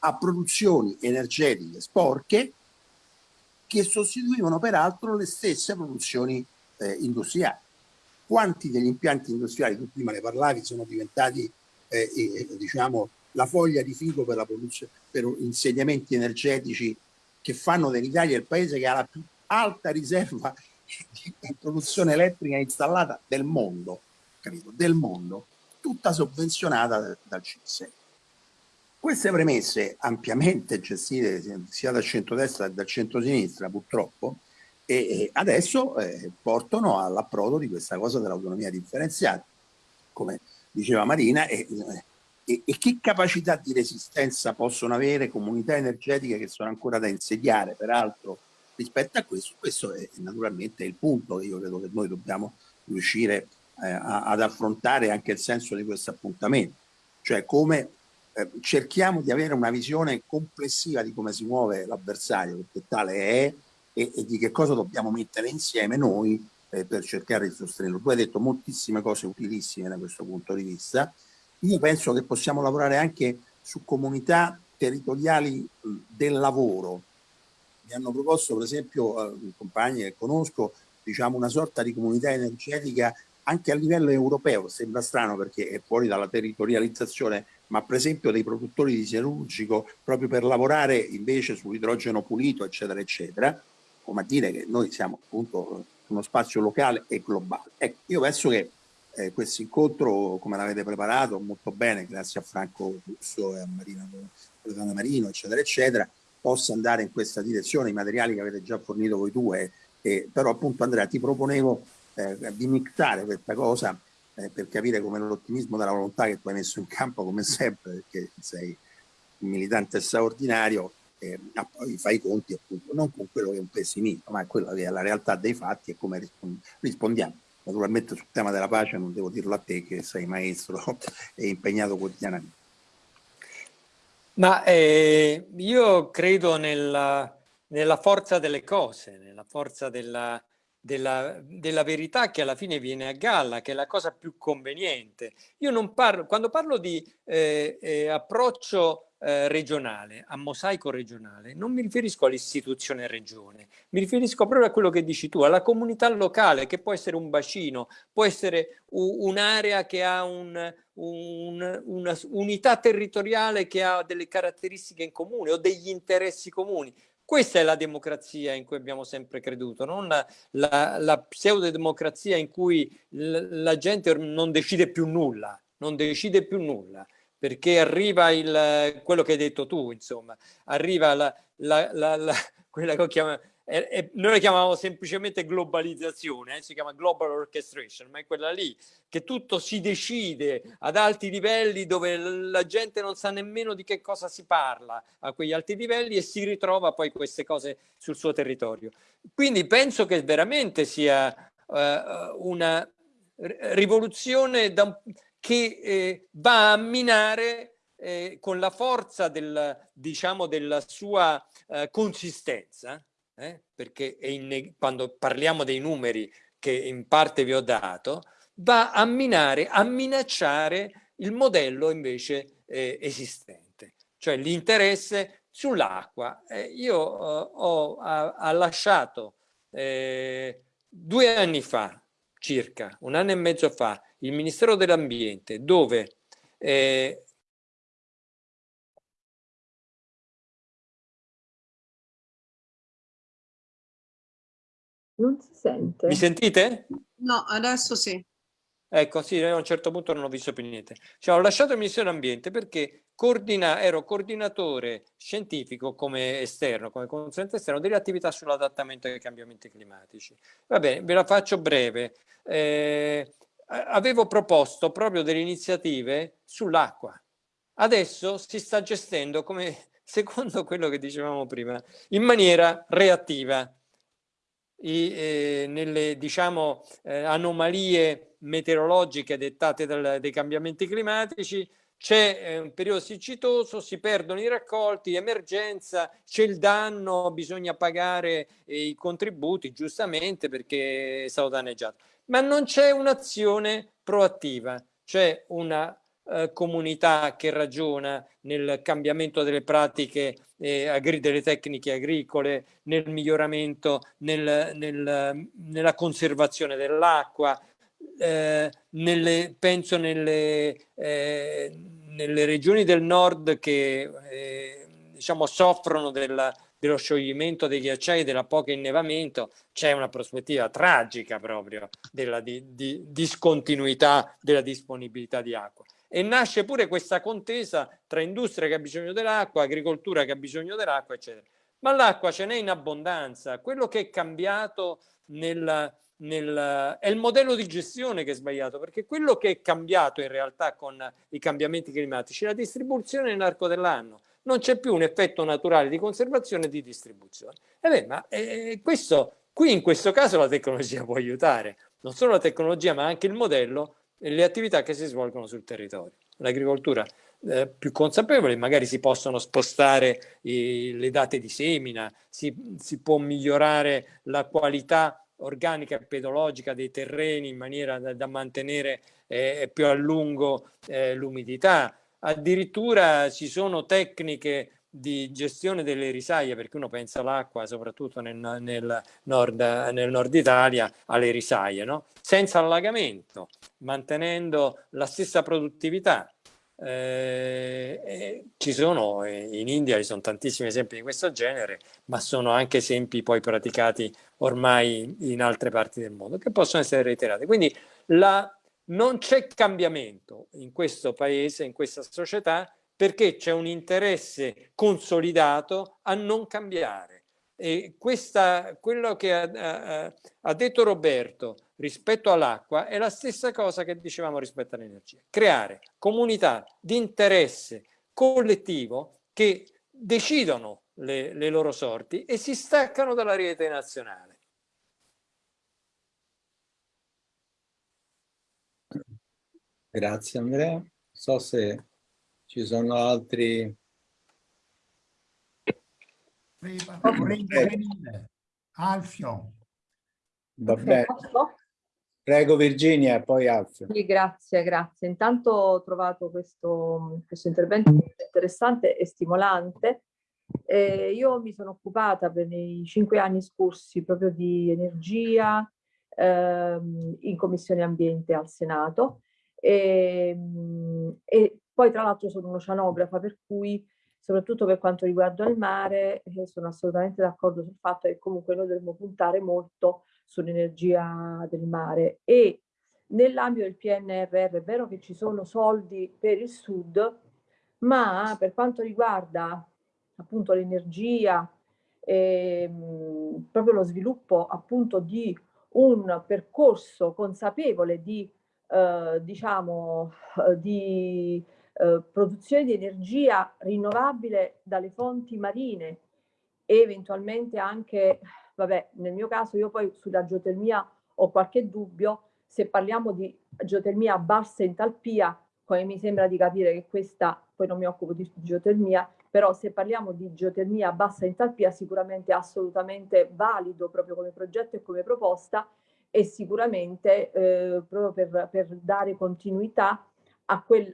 a produzioni energetiche sporche che sostituivano peraltro le stesse produzioni eh, industriali. Quanti degli impianti industriali, tu prima ne parlavi, sono diventati eh, eh, diciamo, la foglia di figo per, la per insediamenti energetici che fanno dell'Italia il paese che ha la più alta riserva di produzione elettrica installata del mondo, capito? Del mondo, tutta sovvenzionata dal CISE. Queste premesse ampiamente gestite sia dal centro-destra che dal centro-sinistra purtroppo e adesso eh, portano all'approdo di questa cosa dell'autonomia differenziata, come diceva Marina, e, e, e, che capacità di resistenza possono avere comunità energetiche che sono ancora da insediare, peraltro rispetto a questo, questo è naturalmente il punto che io credo che noi dobbiamo riuscire eh, a, ad affrontare anche il senso di questo appuntamento, cioè come eh, cerchiamo di avere una visione complessiva di come si muove l'avversario, perché tale è, e, e, di che cosa dobbiamo mettere insieme noi eh, per cercare di sostenerlo. Tu hai detto moltissime cose utilissime da questo punto di vista. Io penso che possiamo lavorare anche su comunità territoriali del lavoro. Mi hanno proposto per esempio eh, compagni che conosco diciamo una sorta di comunità energetica anche a livello europeo, sembra strano perché è fuori dalla territorializzazione ma per esempio dei produttori di siderurgico proprio per lavorare invece sull'idrogeno pulito, eccetera, eccetera, come a dire che noi siamo appunto uno spazio locale e globale. Ecco, io penso che eh, questo incontro, come l'avete preparato molto bene, grazie a Franco Russo e a Marina Loredana Marino, eccetera, eccetera, possa andare in questa direzione, i materiali che avete già fornito voi due, eh, però appunto Andrea ti proponevo eh, di mixare questa cosa eh, per capire come l'ottimismo della volontà che tu hai messo in campo come sempre, perché sei un militante straordinario, eh, fai i conti appunto non con quello che è un pessimismo, ma quello che è la realtà dei fatti e come rispondiamo. Naturalmente sul tema della pace non devo dirlo a te che sei maestro e impegnato quotidianamente. Ma eh, io credo nella, nella forza delle cose, nella forza della, della, della, verità che alla fine viene a galla, che è la cosa più conveniente. Io non parlo, quando parlo di eh, eh, approccio eh, regionale, a mosaico regionale, non mi riferisco all'istituzione regione, mi riferisco proprio a quello che dici tu, alla comunità locale, che può essere un bacino, può essere un'area che ha un, un, una unità territoriale che ha delle caratteristiche in comune o degli interessi comuni. Questa è la democrazia in cui abbiamo sempre creduto, non la, la, la pseudodemocrazia in cui la gente non decide più nulla, non decide più nulla, perché arriva il, quello che hai detto tu, insomma, arriva la, la, quella che ho chiamato e, e noi la chiamavamo semplicemente globalizzazione, eh? si chiama global orchestration, ma è quella lì che tutto si decide ad alti livelli dove la gente non sa nemmeno di che cosa si parla a quegli alti livelli e si ritrova poi queste cose sul suo territorio. Quindi penso che veramente sia uh, una rivoluzione da, che eh, va a minare eh, con la forza del, diciamo, della sua eh, consistenza eh? perché quando parliamo dei numeri che in parte vi ho dato, va a minare, a minacciare il modello invece eh, esistente, cioè l'interesse sull'acqua. Io eh, ho ha, ha lasciato eh, due anni fa, circa un anno e mezzo fa, il Ministero dell'Ambiente, dove eh, Non si sente. Mi sentite? No, adesso sì. Ecco, sì, a un certo punto non ho visto più niente. Cioè, ho lasciato il Ministero dell'Ambiente perché coordina, ero coordinatore scientifico come esterno, come consulente esterno delle attività sull'adattamento ai cambiamenti climatici. Va bene, ve la faccio breve. Eh, avevo proposto proprio delle iniziative sull'acqua. Adesso si sta gestendo come secondo quello che dicevamo prima, in maniera reattiva. I, eh, nelle diciamo eh, anomalie meteorologiche dettate dal, dai cambiamenti climatici c'è eh, un periodo siccitoso, si perdono i raccolti, emergenza, c'è il danno, bisogna pagare eh, i contributi giustamente perché è stato danneggiato. Ma non c'è un'azione proattiva, c'è una eh, comunità che ragiona nel cambiamento delle pratiche eh, delle tecniche agricole, nel miglioramento, nel, nel, nella conservazione dell'acqua, eh, penso nelle, eh, nelle, regioni del nord che eh, diciamo, soffrono della, dello scioglimento dei ghiacciai, della poca innevamento, c'è una prospettiva tragica proprio della di, di discontinuità della disponibilità di acqua. E nasce pure questa contesa tra industria che ha bisogno dell'acqua, agricoltura che ha bisogno dell'acqua, eccetera. Ma l'acqua ce n'è in abbondanza. Quello che è cambiato nel, nel, è il modello di gestione che è sbagliato, perché quello che è cambiato in realtà con i cambiamenti climatici è la distribuzione nell'arco dell'anno. Non c'è più un effetto naturale di conservazione e di distribuzione. E beh, ma eh, questo, qui in questo caso la tecnologia può aiutare, non solo la tecnologia ma anche il modello e le attività che si svolgono sul territorio. L'agricoltura eh, più consapevole, magari si possono spostare i, le date di semina, si, si può migliorare la qualità organica e pedologica dei terreni in maniera da, da mantenere eh, più a lungo eh, l'umidità. Addirittura ci sono tecniche di gestione delle risaie, perché uno pensa all'acqua, soprattutto nel, nel, nord, nel, nord, Italia, alle risaie, no? senza allagamento, mantenendo la stessa produttività. Eh, ci sono, in India ci sono tantissimi esempi di questo genere, ma sono anche esempi poi praticati ormai in altre parti del mondo, che possono essere reiterati. Quindi la, non c'è cambiamento in questo paese, in questa società, perché c'è un interesse consolidato a non cambiare. E questa, quello che ha, ha, detto Roberto rispetto all'acqua è la stessa cosa che dicevamo rispetto all'energia. Creare comunità di interesse collettivo che decidono le, le loro sorti e si staccano dalla rete nazionale. Grazie Andrea. Non so se ci sono altri... Vorrei intervenire. Alfio. Va bene. Prego Virginia e poi Alfio. Sì, grazie, grazie. Intanto ho trovato questo, questo intervento interessante e stimolante. Eh, io mi sono occupata per i cinque anni scorsi proprio di energia ehm, in Commissione Ambiente al Senato e, ehm, e poi tra l'altro sono un'oceanografa per cui soprattutto per quanto riguarda il mare eh, sono assolutamente d'accordo sul fatto che comunque noi dovremmo puntare molto sull'energia del mare. E nell'ambito del PNRR è vero che ci sono soldi per il sud ma per quanto riguarda appunto l'energia ehm, proprio lo sviluppo appunto di un percorso consapevole di eh, diciamo eh, di eh, produzione di energia rinnovabile dalle fonti marine e eventualmente anche vabbè, nel mio caso io poi sulla geotermia ho qualche dubbio, se parliamo di geotermia a bassa entalpia, come mi sembra di capire che questa, poi non mi occupo di geotermia, però se parliamo di geotermia a bassa entalpia sicuramente è assolutamente valido proprio come progetto e come proposta e sicuramente eh, proprio per, per, dare continuità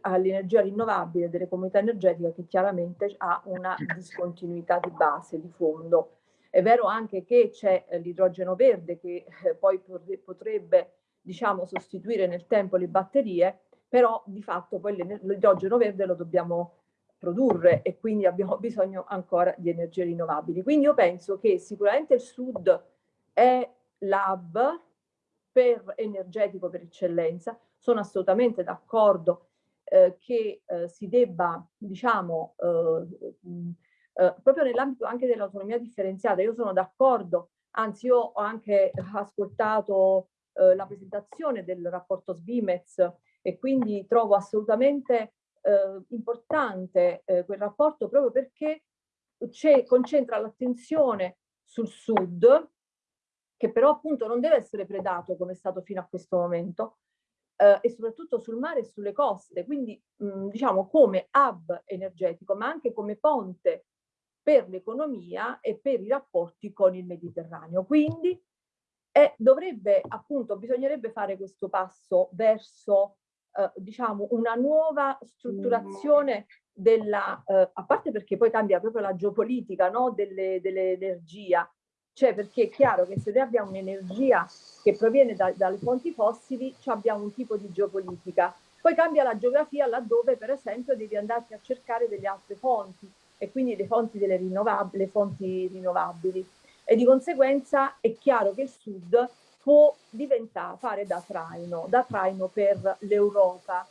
all'energia rinnovabile delle comunità energetiche che chiaramente ha una discontinuità di base, di fondo. È vero anche che c'è eh, l'idrogeno verde che eh, poi potrebbe diciamo, sostituire nel tempo le batterie, però di fatto poi l'idrogeno verde lo dobbiamo produrre e quindi abbiamo bisogno ancora di energie rinnovabili. Quindi io penso che sicuramente il sud è l'hub per energetico per eccellenza. Sono assolutamente d'accordo eh, che eh, si debba, diciamo, eh, eh, proprio nell'ambito anche dell'autonomia differenziata, io sono d'accordo, anzi io ho anche ascoltato eh, la presentazione del rapporto Svimez e quindi trovo assolutamente eh, importante quel rapporto proprio perché concentra l'attenzione sul sud, che però appunto non deve essere predato come è stato fino a questo momento, eh, e soprattutto sul mare e sulle coste, quindi mh, diciamo come hub energetico, ma anche come ponte per l'economia e per i rapporti con il Mediterraneo. Quindi eh, dovrebbe appunto, bisognerebbe fare questo passo verso eh, diciamo una nuova strutturazione della, eh, a parte perché poi cambia proprio la geopolitica no? dell'energia, dell cioè perché è chiaro che se noi abbiamo un'energia che proviene da, dalle fonti fossili, abbiamo un tipo di geopolitica. Poi cambia la geografia laddove per esempio devi andarti a cercare delle altre fonti e quindi le fonti, rinnovabili, le fonti rinnovabili. E di conseguenza è chiaro che il sud può diventare, fare da traino, da traino per l'Europa.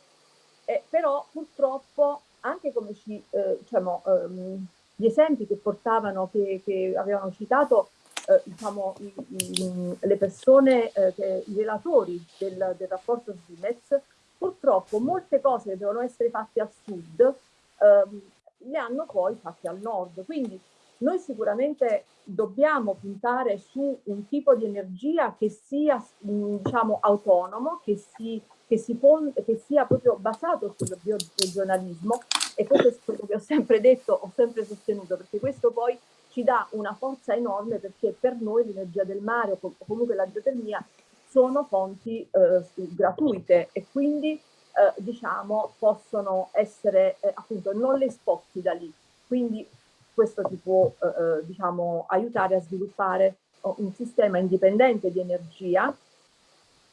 Eh, però purtroppo anche come ci, eh, diciamo, ehm, gli esempi che portavano, che, che avevano citato, eh, diciamo, i, i, le persone, eh, che, i relatori del, del rapporto Svimez, purtroppo molte cose che devono essere fatte al sud ehm, le hanno poi fatte al nord. Quindi noi sicuramente dobbiamo puntare su un tipo di energia che sia diciamo, autonomo, che, si, che, si che sia proprio basato sul bioregionalismo e questo è quello che ho sempre detto, ho sempre sostenuto, perché questo poi ci dà una forza enorme perché per noi l'energia del mare o comunque la geotermia sono fonti eh, gratuite e quindi eh, diciamo possono essere eh, appunto non le sposti da lì. Quindi questo ti può eh, eh, diciamo aiutare a sviluppare oh, un sistema indipendente di energia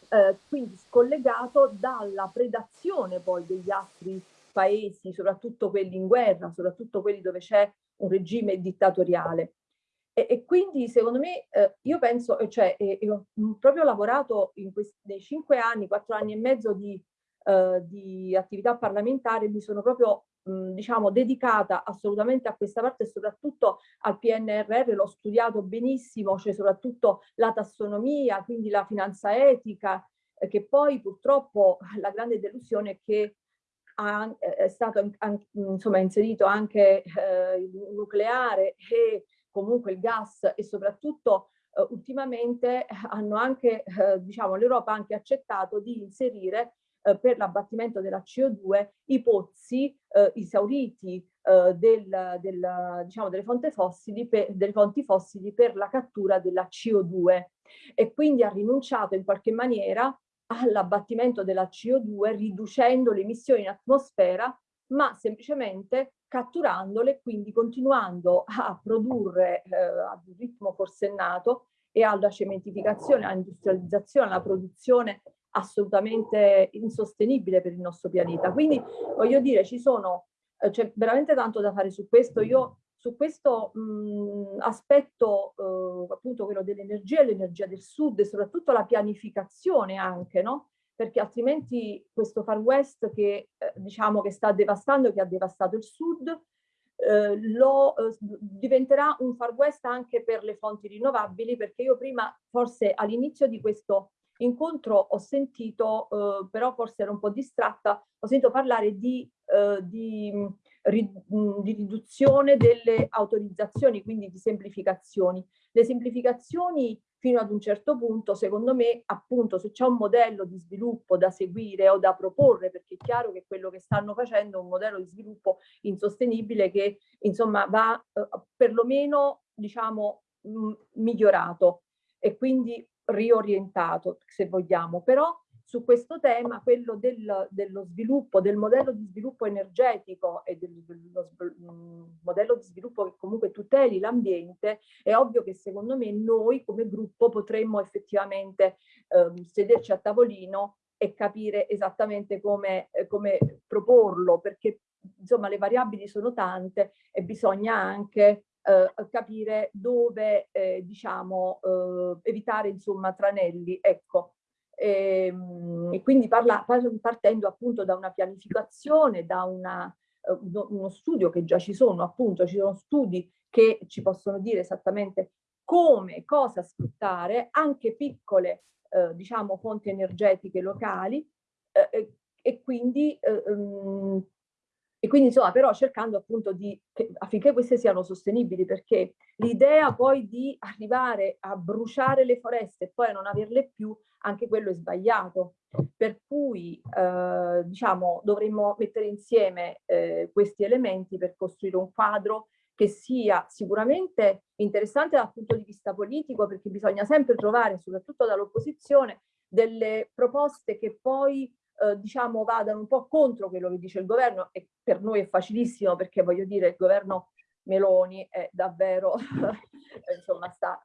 eh, quindi scollegato dalla predazione poi degli altri paesi, soprattutto quelli in guerra, soprattutto quelli dove c'è un regime dittatoriale. E, e quindi secondo me, eh, io penso, cioè, eh, ho proprio lavorato in questi, nei cinque anni, quattro anni e mezzo di, eh, di attività parlamentare, mi sono proprio diciamo dedicata assolutamente a questa parte soprattutto al PNRR, l'ho studiato benissimo, cioè soprattutto la tassonomia, quindi la finanza etica, eh, che poi purtroppo la grande delusione è che ha, è stato insomma, inserito anche eh, il nucleare e comunque il gas e soprattutto eh, ultimamente hanno anche, eh, diciamo, l'Europa ha anche accettato di inserire eh, per l'abbattimento della CO2 i pozzi eh, esauriti eh, del, del, diciamo, delle, fonti fossili per, delle fonti fossili per la cattura della CO2 e quindi ha rinunciato in qualche maniera all'abbattimento della CO2 riducendo le emissioni in atmosfera, ma semplicemente catturandole, quindi continuando a produrre eh, ad un ritmo forsennato e alla cementificazione, all'industrializzazione, alla produzione assolutamente insostenibile per il nostro pianeta. Quindi voglio dire, ci sono, eh, c'è veramente tanto da fare su questo. Io su questo mh, aspetto, eh, appunto quello dell'energia e l'energia del sud e soprattutto la pianificazione anche, no? Perché altrimenti questo Far West che eh, diciamo che sta devastando, che ha devastato il sud, eh, lo, eh, diventerà un Far West anche per le fonti rinnovabili, perché io prima, forse all'inizio di questo incontro ho sentito, eh, però forse ero un po' distratta, ho sentito parlare di, eh, di di riduzione delle autorizzazioni, quindi di semplificazioni. Le semplificazioni fino ad un certo punto, secondo me, appunto, se c'è un modello di sviluppo da seguire o da proporre, perché è chiaro che quello che stanno facendo è un modello di sviluppo insostenibile che, insomma, va eh, perlomeno, diciamo, migliorato e quindi riorientato, se vogliamo. Però su questo tema, quello del, dello sviluppo, del modello di sviluppo energetico e dello mm, modello di sviluppo che comunque tuteli l'ambiente, è ovvio che secondo me noi come gruppo potremmo effettivamente eh, sederci a tavolino e capire esattamente come, eh, come proporlo, perché insomma le variabili sono tante e bisogna anche eh, capire dove eh, diciamo eh, evitare insomma tranelli ecco E, ehm, e quindi parla, partendo appunto da una pianificazione, da una, uno studio che già ci sono, appunto ci sono studi che ci possono dire esattamente come, cosa sfruttare, anche piccole eh, diciamo fonti energetiche locali eh, e quindi um, e quindi insomma però cercando appunto di, che, affinché queste siano sostenibili perché l'idea poi di arrivare a bruciare le foreste e poi non averle più, anche quello è sbagliato. Per cui eh, diciamo dovremmo mettere insieme eh, questi elementi per costruire un quadro che sia sicuramente interessante dal punto di vista politico perché bisogna sempre trovare, soprattutto dall'opposizione, delle proposte che poi eh, diciamo vadano un po' contro quello che dice il governo e per noi è facilissimo perché voglio dire il governo Meloni è davvero insomma sta,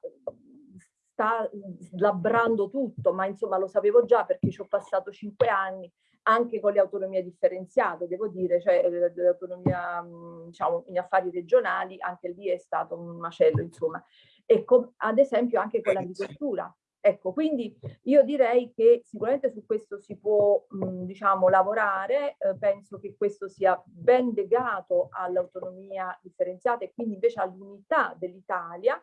sta slabrando tutto ma insomma lo sapevo già perché ci ho passato cinque anni anche con le autonomie differenziate, devo dire, cioè eh, l'autonomia diciamo, in affari regionali, anche lì è stato un macello, insomma. E ad esempio anche con l'agricoltura, Ecco, quindi io direi che sicuramente su questo si può, mh, diciamo, lavorare, eh, penso che questo sia ben legato all'autonomia differenziata e quindi invece all'unità dell'Italia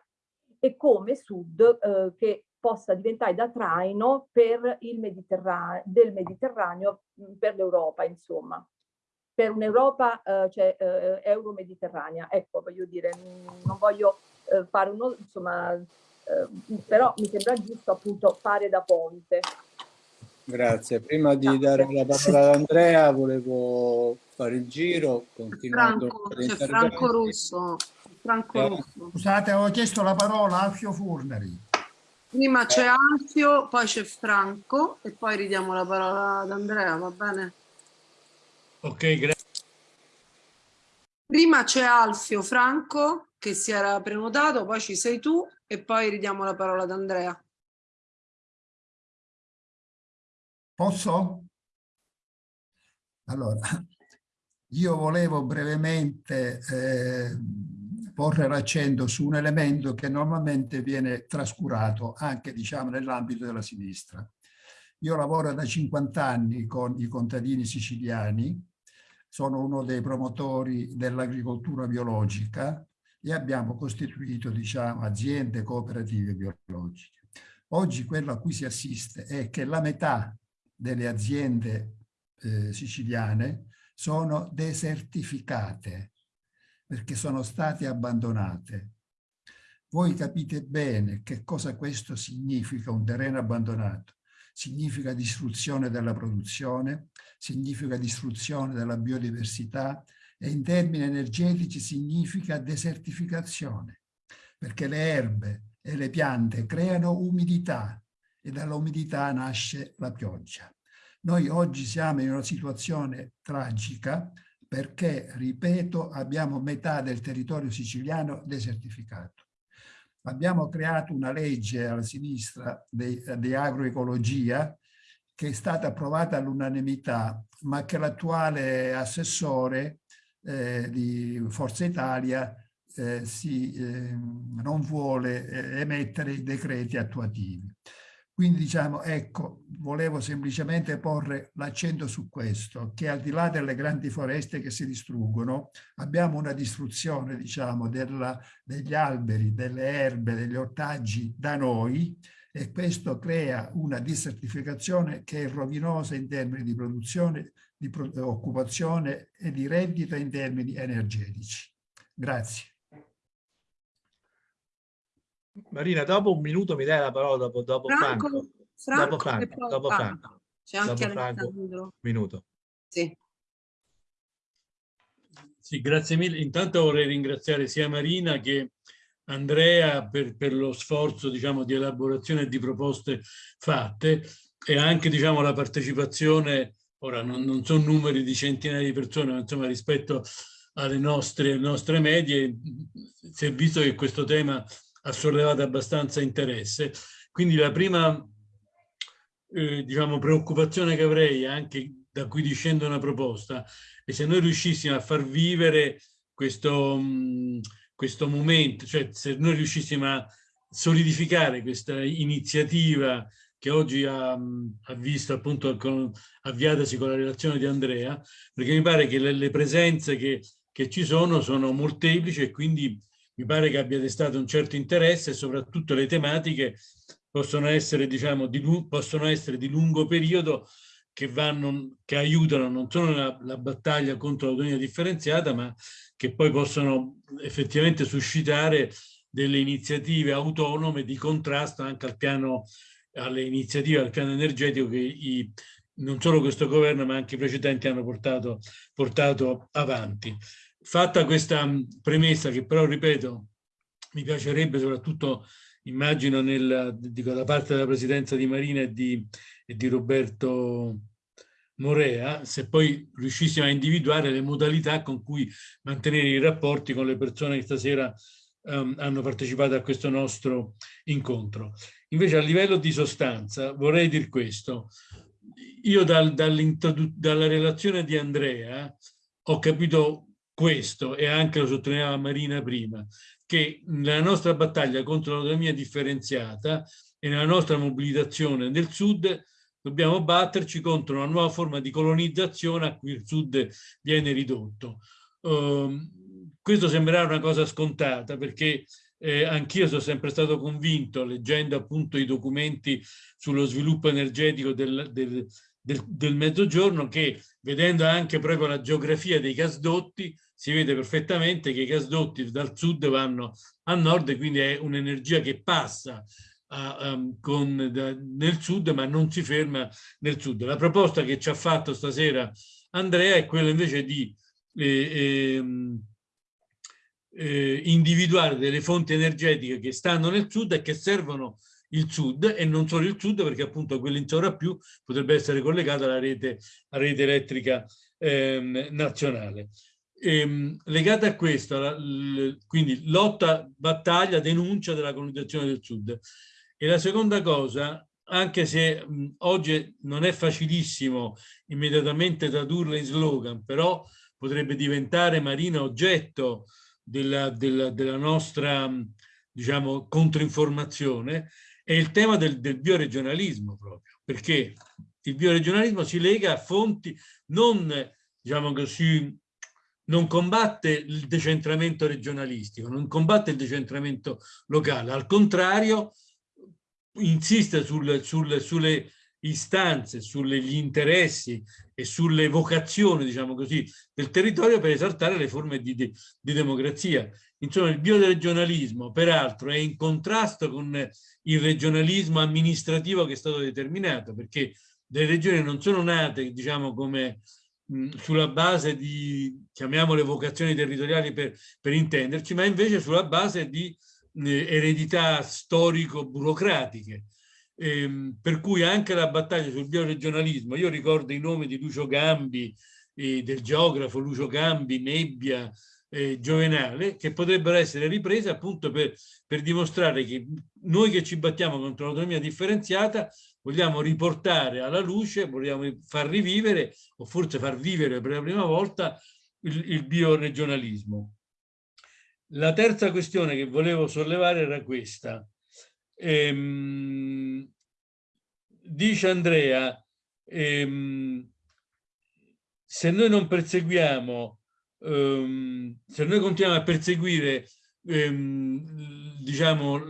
e come Sud eh, che possa diventare da traino per il Mediterraneo, del Mediterraneo mh, per l'Europa, insomma per un'Europa eh, cioè, eh, euro-mediterranea. Ecco, voglio dire, non voglio eh, fare uno, insomma, eh, però mi sembra giusto appunto fare da ponte. Grazie. Prima di Grazie. dare la parola ad Andrea, volevo fare il giro, continuando Franco, c'è Franco Russo. Franco eh. Russo. Scusate, avevo chiesto la parola a Alfio Furnari. Prima c'è Alfio, poi c'è Franco e poi ridiamo la parola ad Andrea, va bene? Ok, grazie. Prima c'è Alfio Franco che si era prenotato, poi ci sei tu e poi ridiamo la parola ad Andrea. Posso? Allora, io volevo brevemente eh, porre l'accento su un elemento che normalmente viene trascurato anche diciamo, nell'ambito della sinistra. Io lavoro da 50 anni con i contadini siciliani, sono uno dei promotori dell'agricoltura biologica e abbiamo costituito diciamo, aziende cooperative biologiche. Oggi quello a cui si assiste è che la metà delle aziende eh, siciliane sono desertificate perché sono state abbandonate. Voi capite bene che cosa questo significa, un terreno abbandonato. Significa distruzione della produzione, significa distruzione della biodiversità, e in termini energetici significa desertificazione, perché le erbe e le piante creano umidità e dall'umidità nasce la pioggia. Noi oggi siamo in una situazione tragica perché, ripeto, abbiamo metà del territorio siciliano desertificato. Abbiamo creato una legge alla sinistra di, agroecologia che è stata approvata all'unanimità, ma che l'attuale assessore eh, di Forza Italia eh, si, eh, non vuole eh, emettere i decreti attuativi. Quindi diciamo, ecco, volevo semplicemente porre l'accento su questo, che al di là delle grandi foreste che si distruggono, abbiamo una distruzione, diciamo, della, degli alberi, delle erbe, degli ortaggi da noi, e questo crea una dissertificazione che è rovinosa in termini di produzione di occupazione e di reddito in termini energetici. Grazie. Marina, dopo un minuto mi dai la parola dopo, dopo Franco. Franco. Franco dopo Franco. Dopo Franco. C'è anche Alessandro. Minuto. Sì. Sì, grazie mille. Intanto vorrei ringraziare sia Marina che Andrea per, per lo sforzo diciamo, di elaborazione e di proposte fatte e anche diciamo, la partecipazione Ora non, non sono numeri di centinaia di persone, ma insomma rispetto alle nostre, nostre medie si è visto che questo tema ha sollevato abbastanza interesse. Quindi la prima eh, diciamo, preoccupazione che avrei, anche da cui discende una proposta, è se noi riuscissimo a far vivere questo, mh, questo momento, cioè se noi riuscissimo a solidificare questa iniziativa che oggi ha, ha visto appunto con, avviatasi con la relazione di Andrea, perché mi pare che le, le presenze che, che ci sono sono molteplici e quindi mi pare che abbia destato un certo interesse e soprattutto le tematiche possono essere, diciamo, di, possono essere di lungo periodo che, vanno, che aiutano non solo la, la battaglia contro l'autonomia differenziata, ma che poi possono effettivamente suscitare delle iniziative autonome di contrasto anche al piano, alle iniziative al piano energetico che i, non solo questo governo ma anche i precedenti hanno portato, portato avanti. Fatta questa premessa che però, ripeto, mi piacerebbe soprattutto, immagino, nel, dico, da parte della presidenza di Marina e di, e di Roberto Morea, se poi riuscissimo a individuare le modalità con cui mantenere i rapporti con le persone che stasera um, hanno partecipato a questo nostro incontro. Invece a livello di sostanza vorrei dire questo. Io dal, dalla relazione di Andrea ho capito questo, e anche lo sottolineava Marina prima, che nella nostra battaglia contro l'autonomia differenziata e nella nostra mobilitazione nel Sud dobbiamo batterci contro una nuova forma di colonizzazione a cui il Sud viene ridotto. Uh, questo sembrerà una cosa scontata perché eh, anch'io sono sempre stato convinto, leggendo appunto i documenti sullo sviluppo energetico del, del, del, del mezzogiorno, che vedendo anche proprio la geografia dei gasdotti, si vede perfettamente che i gasdotti dal sud vanno a nord quindi è un'energia che passa a, um, con, da, nel sud ma non si ferma nel sud. La proposta che ci ha fatto stasera Andrea è quella invece di eh, eh, eh, individuare delle fonti energetiche che stanno nel sud e che servono il sud e non solo il sud perché appunto quello in più potrebbe essere collegato alla rete, alla rete elettrica ehm, nazionale. Ehm, legata a questo, la, l, quindi lotta, battaglia, denuncia della colonizzazione del sud. E la seconda cosa, anche se mh, oggi non è facilissimo immediatamente tradurla in slogan, però potrebbe diventare Marina oggetto della, della, della nostra diciamo, controinformazione è il tema del, del bioregionalismo proprio, perché il bioregionalismo si lega a fonti non, diciamo così, non combatte il decentramento regionalistico, non combatte il decentramento locale, al contrario insiste sul, sul, sulle istanze, sugli interessi e sulle vocazioni, diciamo così, del territorio per esaltare le forme di, di, di democrazia. Insomma, il bioregionalismo, peraltro, è in contrasto con il regionalismo amministrativo che è stato determinato, perché le regioni non sono nate, diciamo, come sulla base di, chiamiamole vocazioni territoriali per, per intenderci, ma invece sulla base di eh, eredità storico-burocratiche ehm, per cui anche la battaglia sul bioregionalismo, io ricordo i nomi di Lucio Gambi, eh, del geografo Lucio Gambi, Nebbia, eh, Giovenale, che potrebbero essere riprese appunto per, per dimostrare che noi che ci battiamo contro l'autonomia differenziata vogliamo riportare alla luce, vogliamo far rivivere o forse far vivere per la prima volta il, il bioregionalismo. La terza questione che volevo sollevare era questa. Ehm, dice Andrea, ehm, se noi non perseguiamo, ehm, se noi continuiamo a perseguire ehm, diciamo,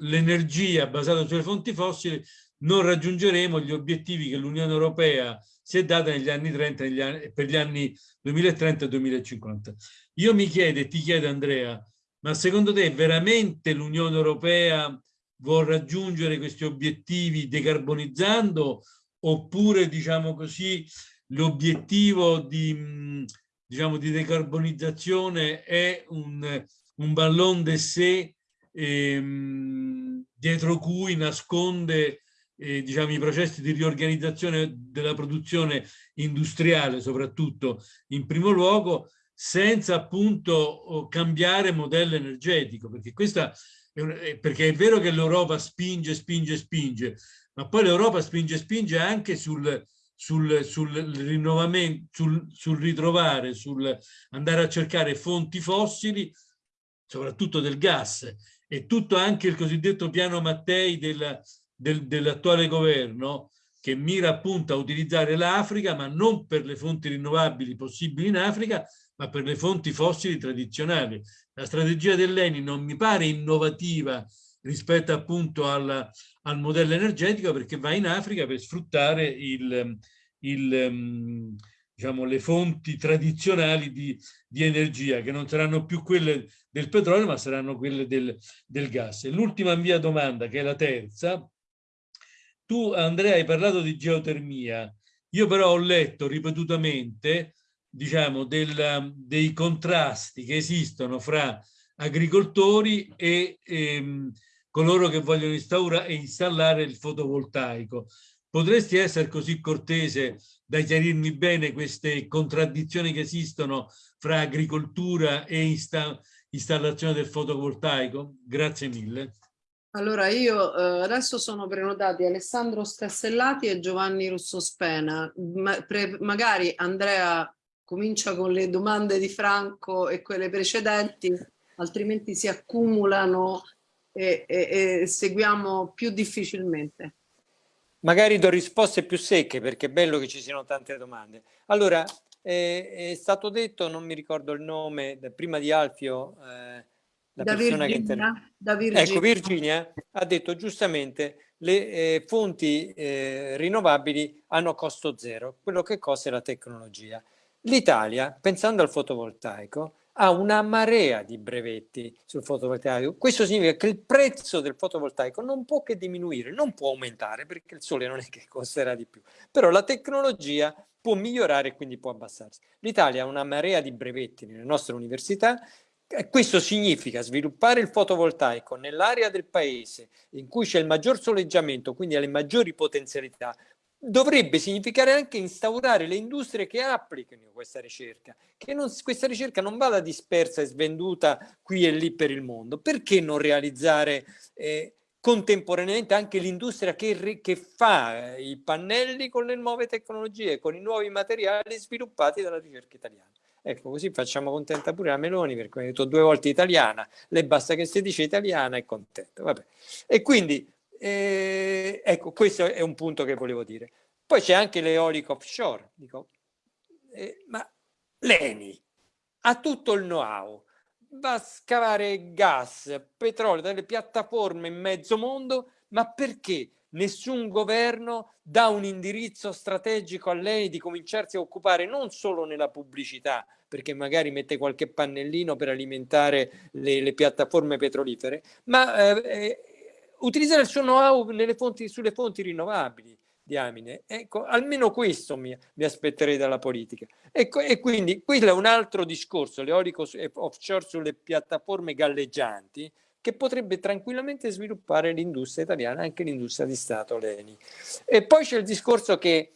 l'energia basata sulle fonti fossili, non raggiungeremo gli obiettivi che l'Unione Europea si è data negli anni 30 negli anni, per gli anni 2030 e 2050. Io mi chiedo e ti chiedo Andrea, ma secondo te veramente l'Unione Europea vuol raggiungere questi obiettivi decarbonizzando oppure diciamo così l'obiettivo di, diciamo, di decarbonizzazione è un, un ballon de sé ehm, dietro cui nasconde eh, diciamo, i processi di riorganizzazione della produzione industriale soprattutto in primo luogo senza appunto cambiare modello energetico perché questa perché è vero che l'Europa spinge, spinge, spinge, ma poi l'Europa spinge, spinge anche sul, sul, sul rinnovamento, sul, sul, ritrovare, sul andare a cercare fonti fossili, soprattutto del gas, e tutto anche il cosiddetto piano Mattei della, del, dell'attuale governo che mira appunto a utilizzare l'Africa, ma non per le fonti rinnovabili possibili in Africa, ma per le fonti fossili tradizionali. La strategia dell'ENI non mi pare innovativa rispetto appunto al, al, modello energetico perché va in Africa per sfruttare il, il, diciamo, le fonti tradizionali di, di, energia che non saranno più quelle del petrolio ma saranno quelle del, del gas. L'ultima mia domanda che è la terza, tu Andrea hai parlato di geotermia, io però ho letto ripetutamente diciamo, del, dei contrasti che esistono fra agricoltori e ehm, coloro che vogliono installare il fotovoltaico. Potresti essere così cortese da chiarirmi bene queste contraddizioni che esistono fra agricoltura e insta installazione del fotovoltaico? Grazie mille. Allora io eh, adesso sono prenotati Alessandro Scassellati e Giovanni Russo Spena. Ma, magari Andrea comincia con le domande di Franco e quelle precedenti, altrimenti si accumulano e, e, e seguiamo più difficilmente. Magari do risposte più secche perché è bello che ci siano tante domande. Allora, eh, è stato detto, non mi ricordo il nome, prima di Alfio, eh, la da persona Virginia, che da Virginia. Ecco, Virginia ha detto giustamente le eh, fonti eh, rinnovabili hanno costo zero, quello che costa è la tecnologia. L'Italia, pensando al fotovoltaico, ha una marea di brevetti sul fotovoltaico. Questo significa che il prezzo del fotovoltaico non può che diminuire, non può aumentare perché il sole non è che costerà di più, però la tecnologia può migliorare e quindi può abbassarsi. L'Italia ha una marea di brevetti nelle nostre università questo significa sviluppare il fotovoltaico nell'area del paese in cui c'è il maggior soleggiamento, quindi ha le maggiori potenzialità, dovrebbe significare anche instaurare le industrie che applicano questa ricerca, che non, questa ricerca non vada dispersa e svenduta qui e lì per il mondo. Perché non realizzare eh, contemporaneamente anche l'industria che, che, fa eh, i pannelli con le nuove tecnologie, con i nuovi materiali sviluppati dalla ricerca italiana? Ecco, così facciamo contenta pure la Meloni, perché ho detto due volte italiana, le basta che si dice italiana e contento. Vabbè. E quindi eh, ecco, questo è un punto che volevo dire. Poi c'è anche l'eolico offshore. Dico, eh, ma l'ENI ha tutto il know-how, va a scavare gas, petrolio dalle piattaforme in mezzo mondo, ma perché nessun governo dà un indirizzo strategico a lei di cominciarsi a occupare non solo nella pubblicità, perché magari mette qualche pannellino per alimentare le, le piattaforme petrolifere, ma eh, eh utilizzare il suo know-how sulle fonti rinnovabili diamine. Ecco, almeno questo mi, mi aspetterei dalla politica. Ecco, e quindi quello è un altro discorso, l'eolico offshore sulle piattaforme galleggianti, che potrebbe tranquillamente sviluppare l'industria italiana, anche l'industria di Stato, l'ENI. E poi c'è il discorso che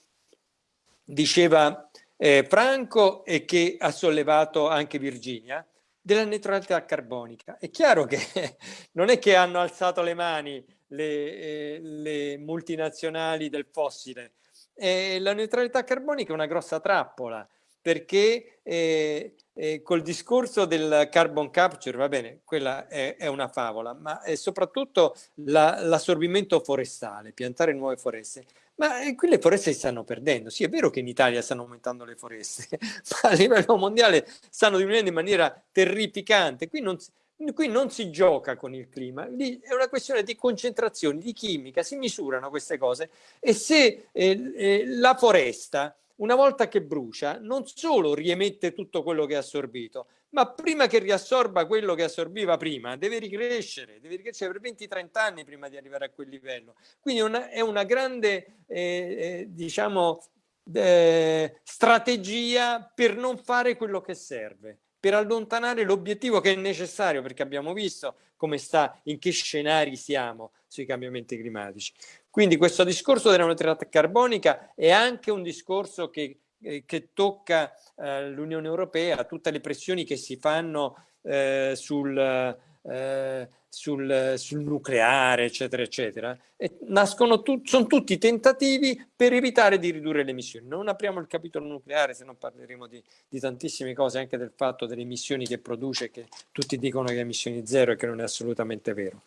diceva eh, Franco e che ha sollevato anche Virginia, della neutralità carbonica. È chiaro che non è che hanno alzato le mani le, eh, le multinazionali del fossile. Eh, la neutralità carbonica è una grossa trappola perché eh, eh, col discorso del carbon capture, va bene, quella è, è una favola, ma è soprattutto l'assorbimento la, forestale, piantare nuove foreste. Ma eh, qui le foreste si stanno perdendo. Sì, è vero che in Italia stanno aumentando le foreste, ma a livello mondiale stanno diminuendo in maniera terrificante. Qui non, qui non si gioca con il clima, lì è una questione di concentrazione, di chimica, si misurano queste cose e se eh, eh, la foresta una volta che brucia non solo riemette tutto quello che ha assorbito, ma prima che riassorba quello che assorbiva prima, deve ricrescere, deve ricrescere per 20-30 anni prima di arrivare a quel livello. Quindi una, è una grande, eh, eh, diciamo, eh, strategia per non fare quello che serve, per allontanare l'obiettivo che è necessario, perché abbiamo visto come sta, in che scenari siamo sui cambiamenti climatici. Quindi questo discorso della neutralità carbonica è anche un discorso che, eh, che tocca eh, l'Unione Europea, tutte le pressioni che si fanno eh, sul, eh, sul, sul, nucleare, eccetera, eccetera. E nascono tu, sono tutti tentativi per evitare di ridurre le emissioni. Non apriamo il capitolo nucleare, se non parleremo di, di tantissime cose, anche del fatto delle emissioni che produce, che tutti dicono che è emissioni zero e che non è assolutamente vero,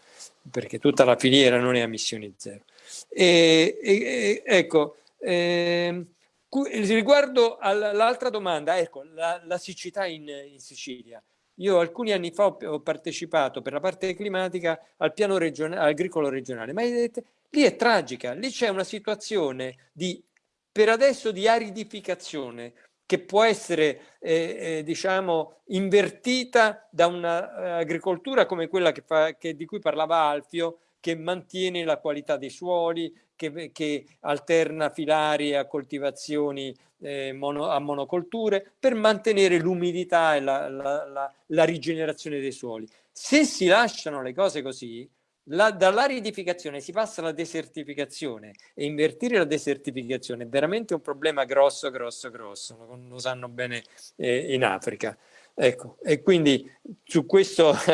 perché tutta la filiera non è emissioni zero. E, e, ecco, eh, riguardo all'altra domanda, ecco, la, la siccità in, in, Sicilia. Io alcuni anni fa ho, partecipato per la parte climatica al piano regionale, agricolo regionale, ma lì è tragica, lì c'è una situazione di, per adesso di aridificazione che può essere eh, eh, diciamo invertita da un'agricoltura uh, come quella che fa, che, di cui parlava Alfio, che mantiene la qualità dei suoli, che, che alterna filari a coltivazioni eh, mono, a monocolture per mantenere l'umidità e la, la, la, la rigenerazione dei suoli. Se si lasciano le cose così, la, dall'aridificazione si passa alla desertificazione e invertire la desertificazione è veramente un problema grosso, grosso, grosso, lo, lo sanno bene eh, in Africa. Ecco, e quindi su questo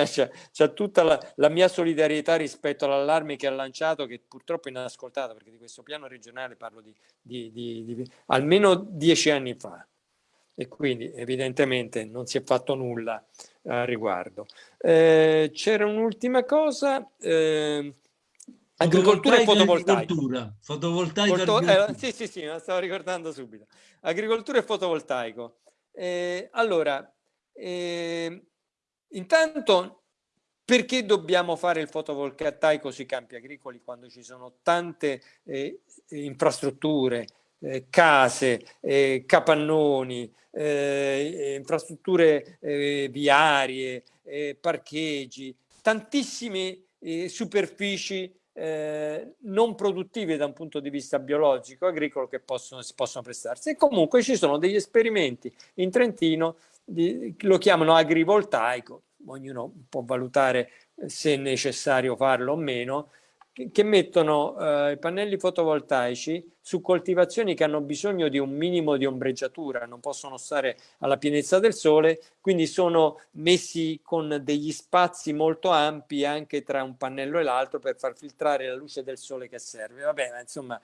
c'è tutta la, la, mia solidarietà rispetto all'allarme che ha lanciato, che purtroppo è inascoltato, perché di questo piano regionale parlo di, di, di, di almeno dieci anni fa e quindi evidentemente non si è fatto nulla a riguardo. Eh, C'era un'ultima cosa. Eh, agricoltura e fotovoltaico. Fotovoltaico. Foto, eh, sì, sì, sì, me la stavo ricordando subito. Agricoltura e fotovoltaico. Eh, allora, eh, intanto, perché dobbiamo fare il fotovoltaico sui campi agricoli quando ci sono tante eh, infrastrutture, eh, case, eh, capannoni, eh, infrastrutture eh, viarie, eh, parcheggi, tantissime eh, superfici non produttive da un punto di vista biologico, agricolo che possono, si possono prestarsi. E comunque ci sono degli esperimenti in Trentino, lo chiamano agrivoltaico, ognuno può valutare se è necessario farlo o meno, che mettono eh, pannelli fotovoltaici su coltivazioni che hanno bisogno di un minimo di ombreggiatura, non possono stare alla pienezza del sole, quindi sono messi con degli spazi molto ampi anche tra un pannello e l'altro per far filtrare la luce del sole che serve. Va bene, insomma,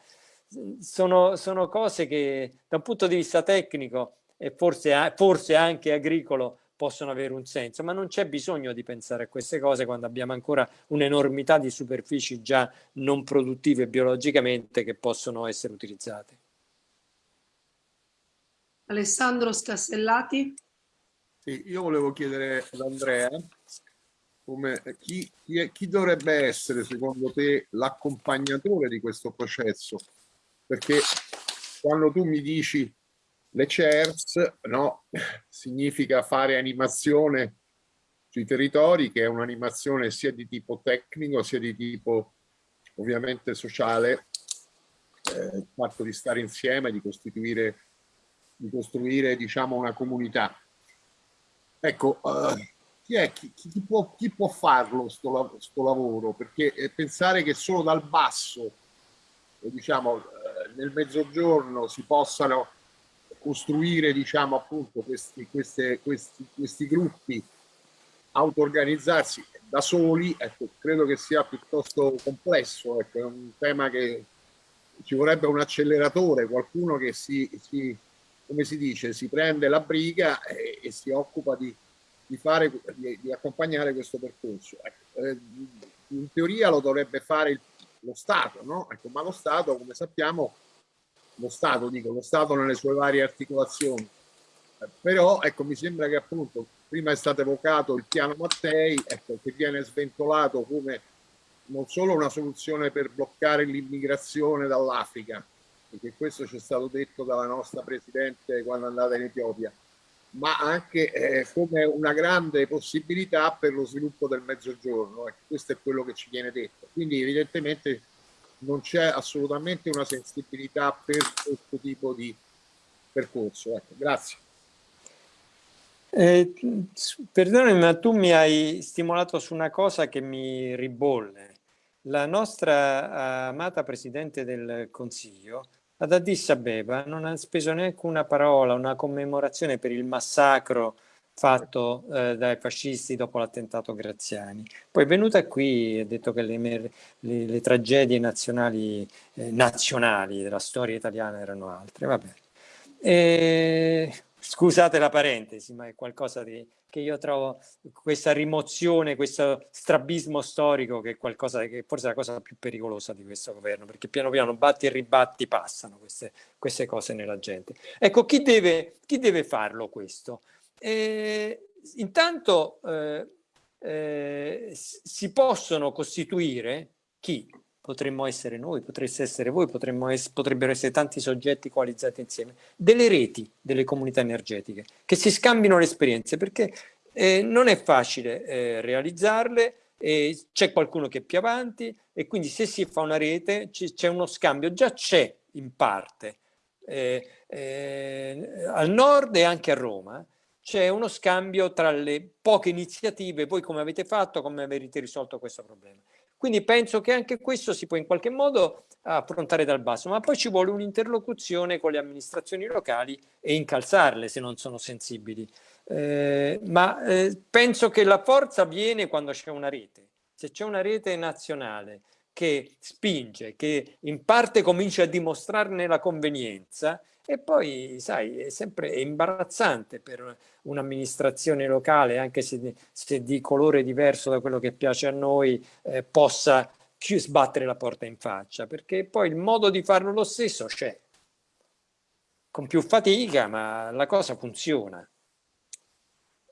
sono, sono cose che da un punto di vista tecnico e forse, forse anche agricolo possono avere un senso, ma non c'è bisogno di pensare a queste cose quando abbiamo ancora un'enormità di superfici già non produttive biologicamente che possono essere utilizzate. Alessandro Scastellati. Sì, io volevo chiedere ad Andrea come, chi, chi, è, chi dovrebbe essere secondo te l'accompagnatore di questo processo? Perché quando tu mi dici le CERS no, significa fare animazione sui territori, che è un'animazione sia di tipo tecnico, sia di tipo ovviamente sociale, eh, il fatto di stare insieme, di costituire, di costruire diciamo una comunità. Ecco, eh, chi, è, chi, chi, può, chi può farlo sto, sto lavoro? Perché eh, pensare che solo dal basso, diciamo, eh, nel mezzogiorno si possano costruire diciamo appunto questi, queste, questi, questi gruppi auto-organizzarsi da soli ecco, credo che sia piuttosto complesso ecco, è un tema che ci vorrebbe un acceleratore qualcuno che si, si come si dice si prende la briga e, e si occupa di, di, fare, di, di accompagnare questo percorso ecco, eh, in teoria lo dovrebbe fare il, lo Stato no? ecco, ma lo Stato come sappiamo lo Stato, dico, lo Stato nelle sue varie articolazioni. Però ecco, mi sembra che appunto prima è stato evocato il piano Mattei, ecco, che viene sventolato come non solo una soluzione per bloccare l'immigrazione dall'Africa, perché questo ci è stato detto dalla nostra Presidente quando è andata in Etiopia, ma anche eh, come una grande possibilità per lo sviluppo del mezzogiorno. Ecco, questo è quello che ci viene detto. Quindi evidentemente non c'è assolutamente una sensibilità per questo tipo di percorso. Ecco, grazie. Eh, perdonami, ma tu mi hai stimolato su una cosa che mi ribolle. La nostra amata Presidente del Consiglio ad Addis Abeba non ha speso neanche una parola, una commemorazione per il massacro fatto eh, dai fascisti dopo l'attentato Graziani. Poi è venuta qui e ha detto che le, le, le tragedie nazionali, eh, nazionali, della storia italiana erano altre. Vabbè. E Scusate la parentesi, ma è qualcosa di, che io trovo questa rimozione, questo strabismo storico che è qualcosa che forse è la cosa più pericolosa di questo governo, perché piano piano batti e ribatti passano queste, queste cose nella gente. Ecco, chi deve, chi deve farlo questo? Eh, intanto eh, eh, si possono costituire chi? potremmo essere noi, potreste essere voi, essere, potrebbero essere tanti soggetti coalizzati insieme, delle reti delle comunità energetiche che si scambino le esperienze perché eh, non è facile eh, realizzarle, c'è qualcuno che è più avanti e quindi se si fa una rete c'è uno scambio, già c'è in parte eh, eh, al nord e anche a Roma, c'è uno scambio tra le poche iniziative, voi come avete fatto, come avete risolto questo problema. Quindi penso che anche questo si può in qualche modo affrontare dal basso, ma poi ci vuole un'interlocuzione con le amministrazioni locali e incalzarle se non sono sensibili. Eh, ma eh, penso che la forza viene quando c'è una rete. Se c'è una rete nazionale che spinge, che in parte comincia a dimostrarne la convenienza, e poi, sai, è sempre imbarazzante per un'amministrazione locale, anche se, se, di colore diverso da quello che piace a noi, eh, possa sbattere la porta in faccia, perché poi il modo di farlo lo stesso c'è, con più fatica, ma la cosa funziona.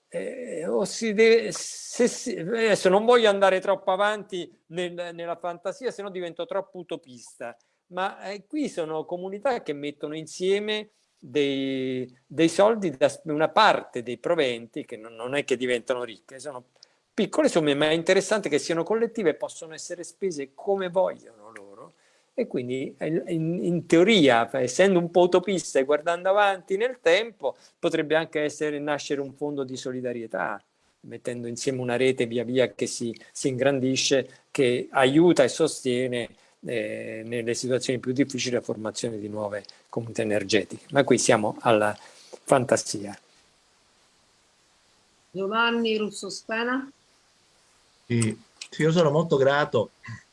Eh, o si deve, se si, adesso non voglio andare troppo avanti nel, nella fantasia, se no divento troppo utopista, ma eh, qui sono comunità che mettono insieme dei, dei, soldi da una parte dei proventi, che non, non, è che diventano ricche, sono piccole somme, ma è interessante che siano collettive e possono essere spese come vogliono loro. E quindi in, in teoria, essendo un po' utopista e guardando avanti nel tempo, potrebbe anche essere, nascere un fondo di solidarietà, mettendo insieme una rete via via che si, si ingrandisce, che aiuta e sostiene eh, nelle situazioni più difficili la formazione di nuove comunità energetiche. Ma qui siamo alla fantasia. Giovanni Russo Spena. Sì, sì, io sono molto grato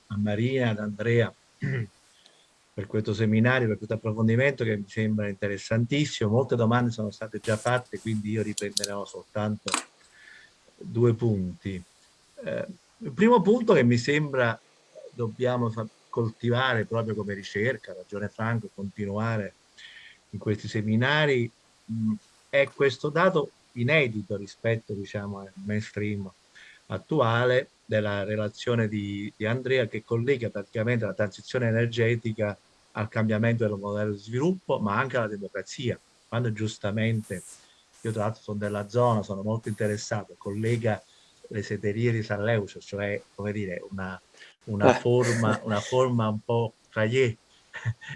a Maria, ad Andrea per questo seminario, per questo approfondimento che mi sembra interessantissimo. Molte domande sono state già fatte, quindi io riprenderò soltanto due punti. Eh, il primo punto che mi sembra dobbiamo coltivare proprio come ricerca, ragione Franco, continuare in questi seminari, mh, è questo dato inedito rispetto diciamo, al mainstream attuale della relazione di, di Andrea che collega praticamente la transizione energetica al cambiamento del modello di sviluppo, ma anche alla democrazia. Quando giustamente, io tra l'altro sono della zona, sono molto interessato, collega le seterie di San Leucio, cioè come dire, una, una, eh. forma, una forma un po' traiè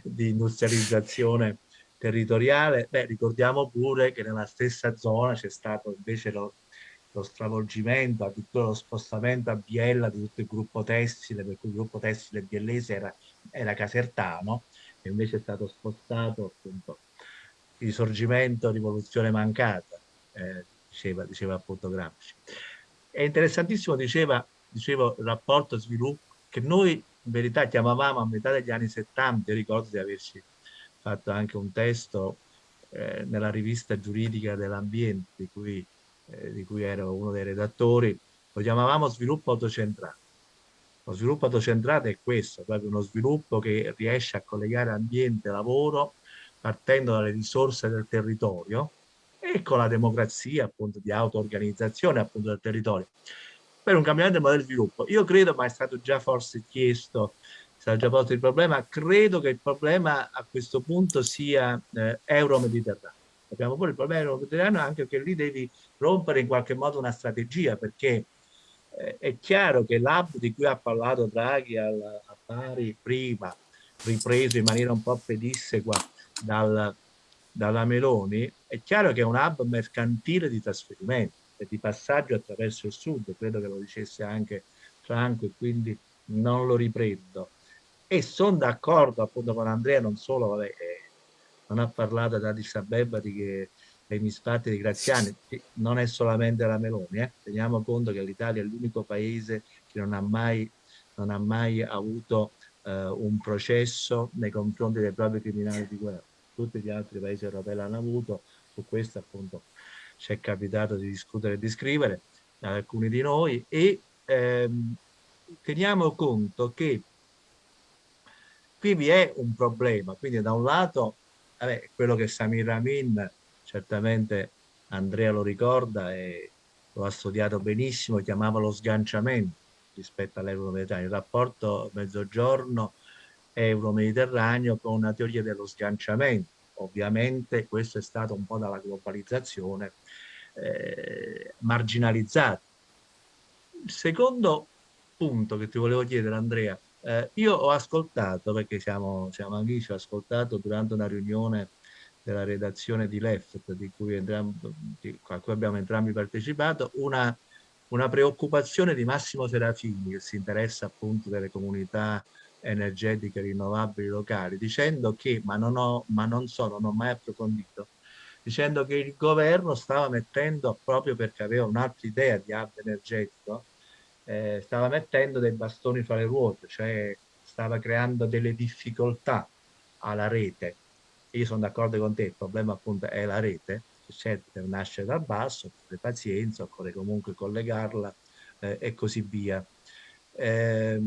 di industrializzazione territoriale. Beh, ricordiamo pure che nella stessa zona c'è stato invece lo, lo stravolgimento, addirittura lo spostamento a Biella di tutto il gruppo tessile, per cui il gruppo tessile biellese era, era casertano, e invece è stato spostato appunto risorgimento, rivoluzione mancata, eh, diceva, diceva appunto Gramsci. È interessantissimo, diceva, dicevo, il rapporto sviluppo che noi in verità chiamavamo a metà degli anni 70, io ricordo di averci fatto anche un testo eh, nella rivista giuridica dell'ambiente di cui, eh, di cui ero uno dei redattori, lo chiamavamo sviluppo autocentrato. Lo sviluppo autocentrato è questo, proprio uno sviluppo che riesce a collegare ambiente e lavoro partendo dalle risorse del territorio e con la democrazia appunto di auto-organizzazione appunto del territorio per un cambiamento del modello di sviluppo. Io credo, ma è stato già forse chiesto, è stato già posto il problema, credo che il problema a questo punto sia eh, euro-mediterraneo. Abbiamo pure il problema euro-mediterraneo anche perché lì devi rompere in qualche modo una strategia perché eh, è chiaro che l'hub di cui ha parlato Draghi al, a Bari prima, ripreso in maniera un po' pedissequa dal, dalla Meloni, è chiaro che è un hub mercantile di trasferimento di passaggio attraverso il sud, credo che lo dicesse anche Franco e quindi non lo riprendo. E sono d'accordo appunto con Andrea, non solo, vabbè, eh, non ha parlato da Addis Abeba di che dei misfatti di Graziani, non è solamente la Meloni, eh. teniamo conto che l'Italia è l'unico paese che non ha mai, non ha mai avuto eh, un processo nei confronti dei propri criminali di guerra. Tutti gli altri paesi europei l'hanno avuto, su questo appunto ci è capitato di discutere e di scrivere da alcuni di noi e ehm, teniamo conto che qui vi è un problema, quindi da un lato vabbè, quello che Samir Amin, certamente Andrea lo ricorda e lo ha studiato benissimo, chiamava lo sganciamento rispetto all'euro-mediterraneo, il rapporto mezzogiorno euro-mediterraneo con una teoria dello sganciamento. Ovviamente questo è stato un po' dalla globalizzazione eh, marginalizzato. Il secondo punto che ti volevo chiedere Andrea, eh, io ho ascoltato, perché siamo, siamo amici, ho ascoltato durante una riunione della redazione di Left, di cui, entrambi, di, a cui abbiamo entrambi partecipato, una, una preoccupazione di Massimo Serafini, che si interessa appunto delle comunità energetiche rinnovabili locali, dicendo che, ma non, ho, ma non so, non ho mai approfondito, dicendo che il governo stava mettendo, proprio perché aveva un'altra idea di hub energetico, eh, stava mettendo dei bastoni fra le ruote, cioè stava creando delle difficoltà alla rete. Io sono d'accordo con te, il problema appunto è la rete, certo deve nascere dal basso, occorre pazienza, occorre comunque collegarla eh, e così via. Eh,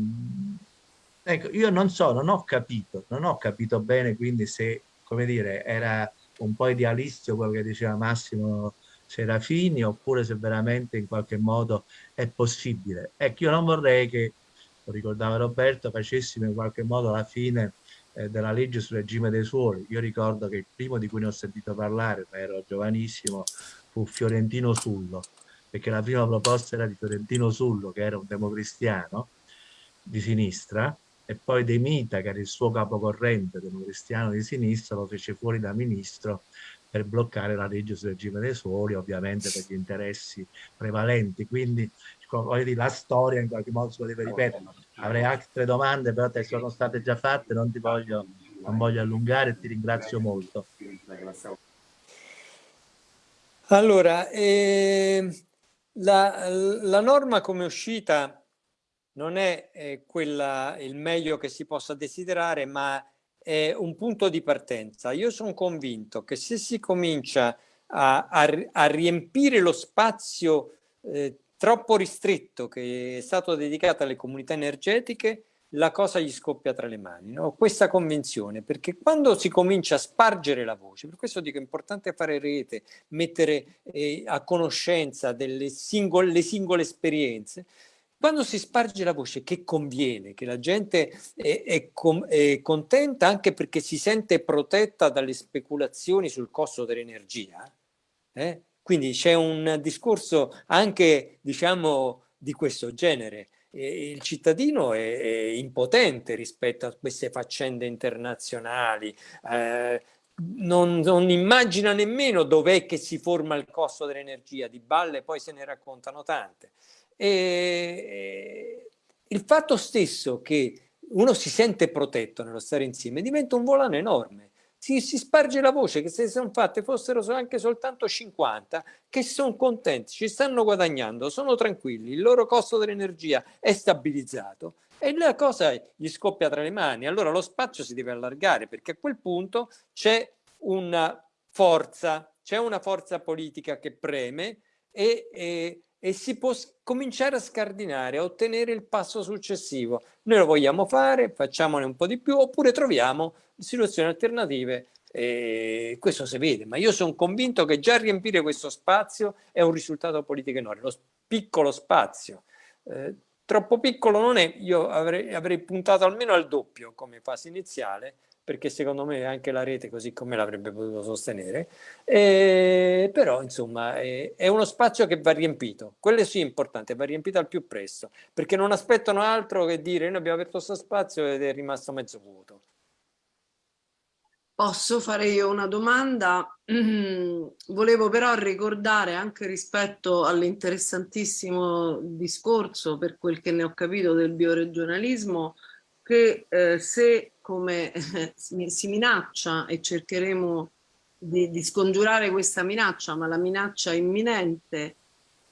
ecco, io non so, non ho capito, non ho capito bene quindi se, come dire, era un po' idealistico quello che diceva Massimo Serafini oppure se veramente in qualche modo è possibile. Ecco, io non vorrei che, lo ricordava Roberto, facessimo in qualche modo la fine eh, della legge sul regime dei suoli. Io ricordo che il primo di cui ne ho sentito parlare, ma ero giovanissimo, fu Fiorentino Sullo, perché la prima proposta era di Fiorentino Sullo, che era un democristiano di sinistra, e poi De Mita, che era il suo capocorrente democristiano di sinistra, lo fece fuori da ministro per bloccare la legge sul regime dei suoli, ovviamente per gli interessi prevalenti. Quindi dire, la storia in qualche modo si deve ripetere. Avrei altre domande, però te sono state già fatte, non ti voglio, non voglio allungare, ti ringrazio molto. Allora, eh, la, la, norma come uscita non è eh, quella il meglio che si possa desiderare, ma è un punto di partenza. Io sono convinto che se si comincia a, a, a riempire lo spazio eh, troppo ristretto che è stato dedicato alle comunità energetiche, la cosa gli scoppia tra le mani. No? Questa convinzione, perché quando si comincia a spargere la voce, per questo dico è importante fare rete, mettere eh, a conoscenza delle singole, singole esperienze, quando si sparge la voce che conviene, che la gente è, è, è, contenta anche perché si sente protetta dalle speculazioni sul costo dell'energia, eh? quindi c'è un discorso anche diciamo di questo genere. Il cittadino è, è, impotente rispetto a queste faccende internazionali, eh, non, non, immagina nemmeno dov'è che si forma il costo dell'energia, di balle poi se ne raccontano tante. E il fatto stesso che uno si sente protetto nello stare insieme diventa un volano enorme. Si, si sparge la voce che se sono fatte fossero anche soltanto 50 che sono contenti, ci stanno guadagnando, sono tranquilli, il loro costo dell'energia è stabilizzato e la cosa gli scoppia tra le mani. Allora lo spazio si deve allargare perché a quel punto c'è una forza, c'è una forza politica che preme e, e e si può cominciare a scardinare, a ottenere il passo successivo. Noi lo vogliamo fare, facciamone un po' di più, oppure troviamo situazioni alternative e questo si vede, ma io sono convinto che già riempire questo spazio è un risultato politico enorme, lo piccolo spazio. Eh, troppo piccolo non è, io avrei, avrei puntato almeno al doppio come fase iniziale, perché secondo me anche la rete così come l'avrebbe potuto sostenere, eh, però insomma è, è, uno spazio che va riempito, quello sì è importante, va riempito al più presto, perché non aspettano altro che dire noi abbiamo aperto questo spazio ed è rimasto mezzo vuoto. Posso fare io una domanda? volevo però ricordare anche rispetto all'interessantissimo discorso, per quel che ne ho capito, del bioregionalismo, che eh, se come si minaccia e cercheremo di, di, scongiurare questa minaccia, ma la minaccia imminente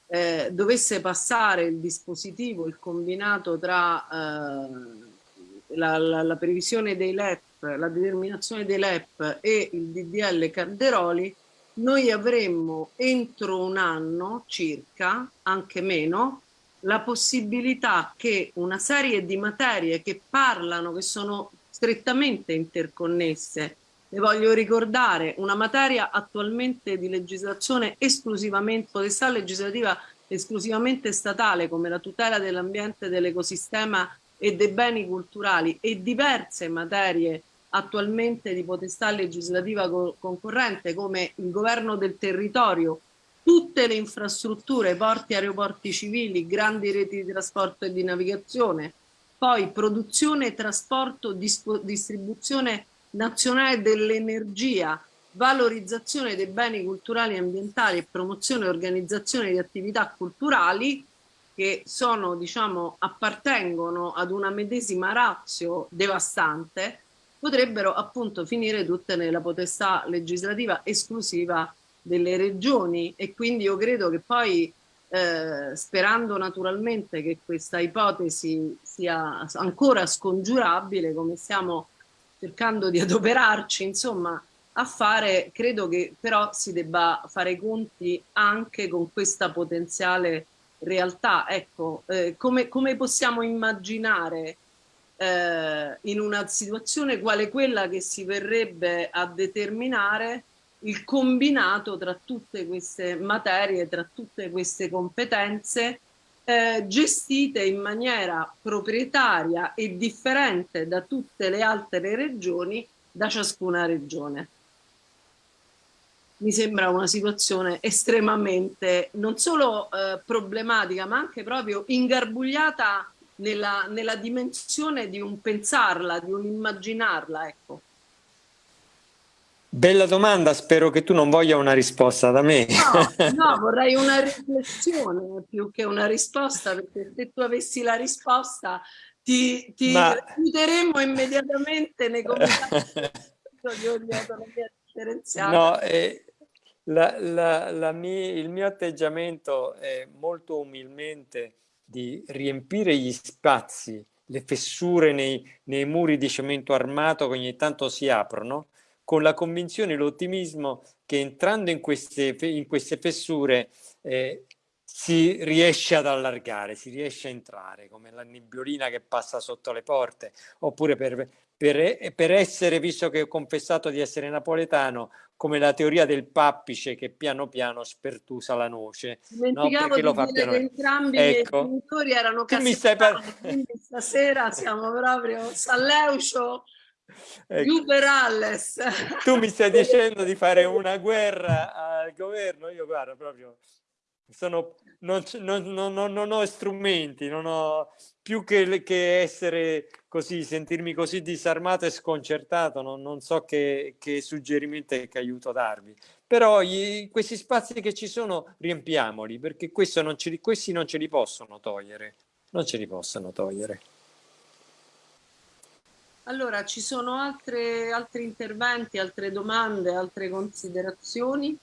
eh, dovesse passare il dispositivo, il combinato tra eh, la, la, la, previsione dei LEP, la determinazione dei LEP e il DDL Calderoli, noi avremmo entro un anno circa, anche meno, la possibilità che una serie di materie che parlano, che sono strettamente interconnesse, le voglio ricordare, una materia attualmente di legislazione esclusivamente, potestà legislativa esclusivamente statale come la tutela dell'ambiente, dell'ecosistema e dei beni culturali e diverse materie attualmente di potestà legislativa co concorrente come il governo del territorio, tutte le infrastrutture, porti, aeroporti civili, grandi reti di trasporto e di navigazione, poi produzione, trasporto, distribuzione nazionale dell'energia, valorizzazione dei beni culturali e ambientali e promozione e organizzazione di attività culturali che sono, diciamo, appartengono ad una medesima razio devastante, potrebbero appunto finire tutte nella potestà legislativa esclusiva delle regioni e quindi io credo che poi eh, sperando naturalmente che questa ipotesi sia ancora scongiurabile come stiamo cercando di adoperarci insomma a fare credo che però si debba fare i conti anche con questa potenziale realtà. Ecco eh, come, come possiamo immaginare eh, in una situazione quale quella che si verrebbe a determinare il combinato tra tutte queste materie, tra tutte queste competenze eh, gestite in maniera proprietaria e differente da tutte le altre regioni da ciascuna regione. Mi sembra una situazione estremamente non solo eh, problematica ma anche proprio ingarbugliata nella, nella dimensione di un pensarla, di un immaginarla, ecco. Bella domanda, spero che tu non voglia una risposta da me. No, no, vorrei una riflessione più che una risposta, perché se tu avessi la risposta ti, ti Ma... chiuderemmo immediatamente nei comitati di ogni autonomia differenziata. No, eh, la, la, la mia, il mio atteggiamento è molto umilmente di riempire gli spazi, le fessure nei, nei muri di cemento armato che ogni tanto si aprono, con la convinzione e l'ottimismo che entrando in queste, in queste fessure eh, si riesce ad allargare, si riesce a entrare, come la nebbiolina che passa sotto le porte, oppure per, per, per essere, visto che ho confessato di essere napoletano, come la teoria del pappice che piano piano spertusa la noce. Dimenticavo no? di dire che entrambi ecco. i genitori erano casertani, quindi stasera siamo proprio Salleucio ecco. Alles. Tu mi stai dicendo di fare una guerra al governo? Io guarda proprio sono, non, non, non, non, ho strumenti, non ho più che, che, essere così, sentirmi così disarmato e sconcertato, non, so che, che suggerimento e che aiuto darvi. Però gli, questi spazi che ci sono riempiamoli, perché non ce li, questi non ce li possono togliere, non ce li possono togliere. Allora, ci sono altre, altri interventi, altre domande, altre considerazioni?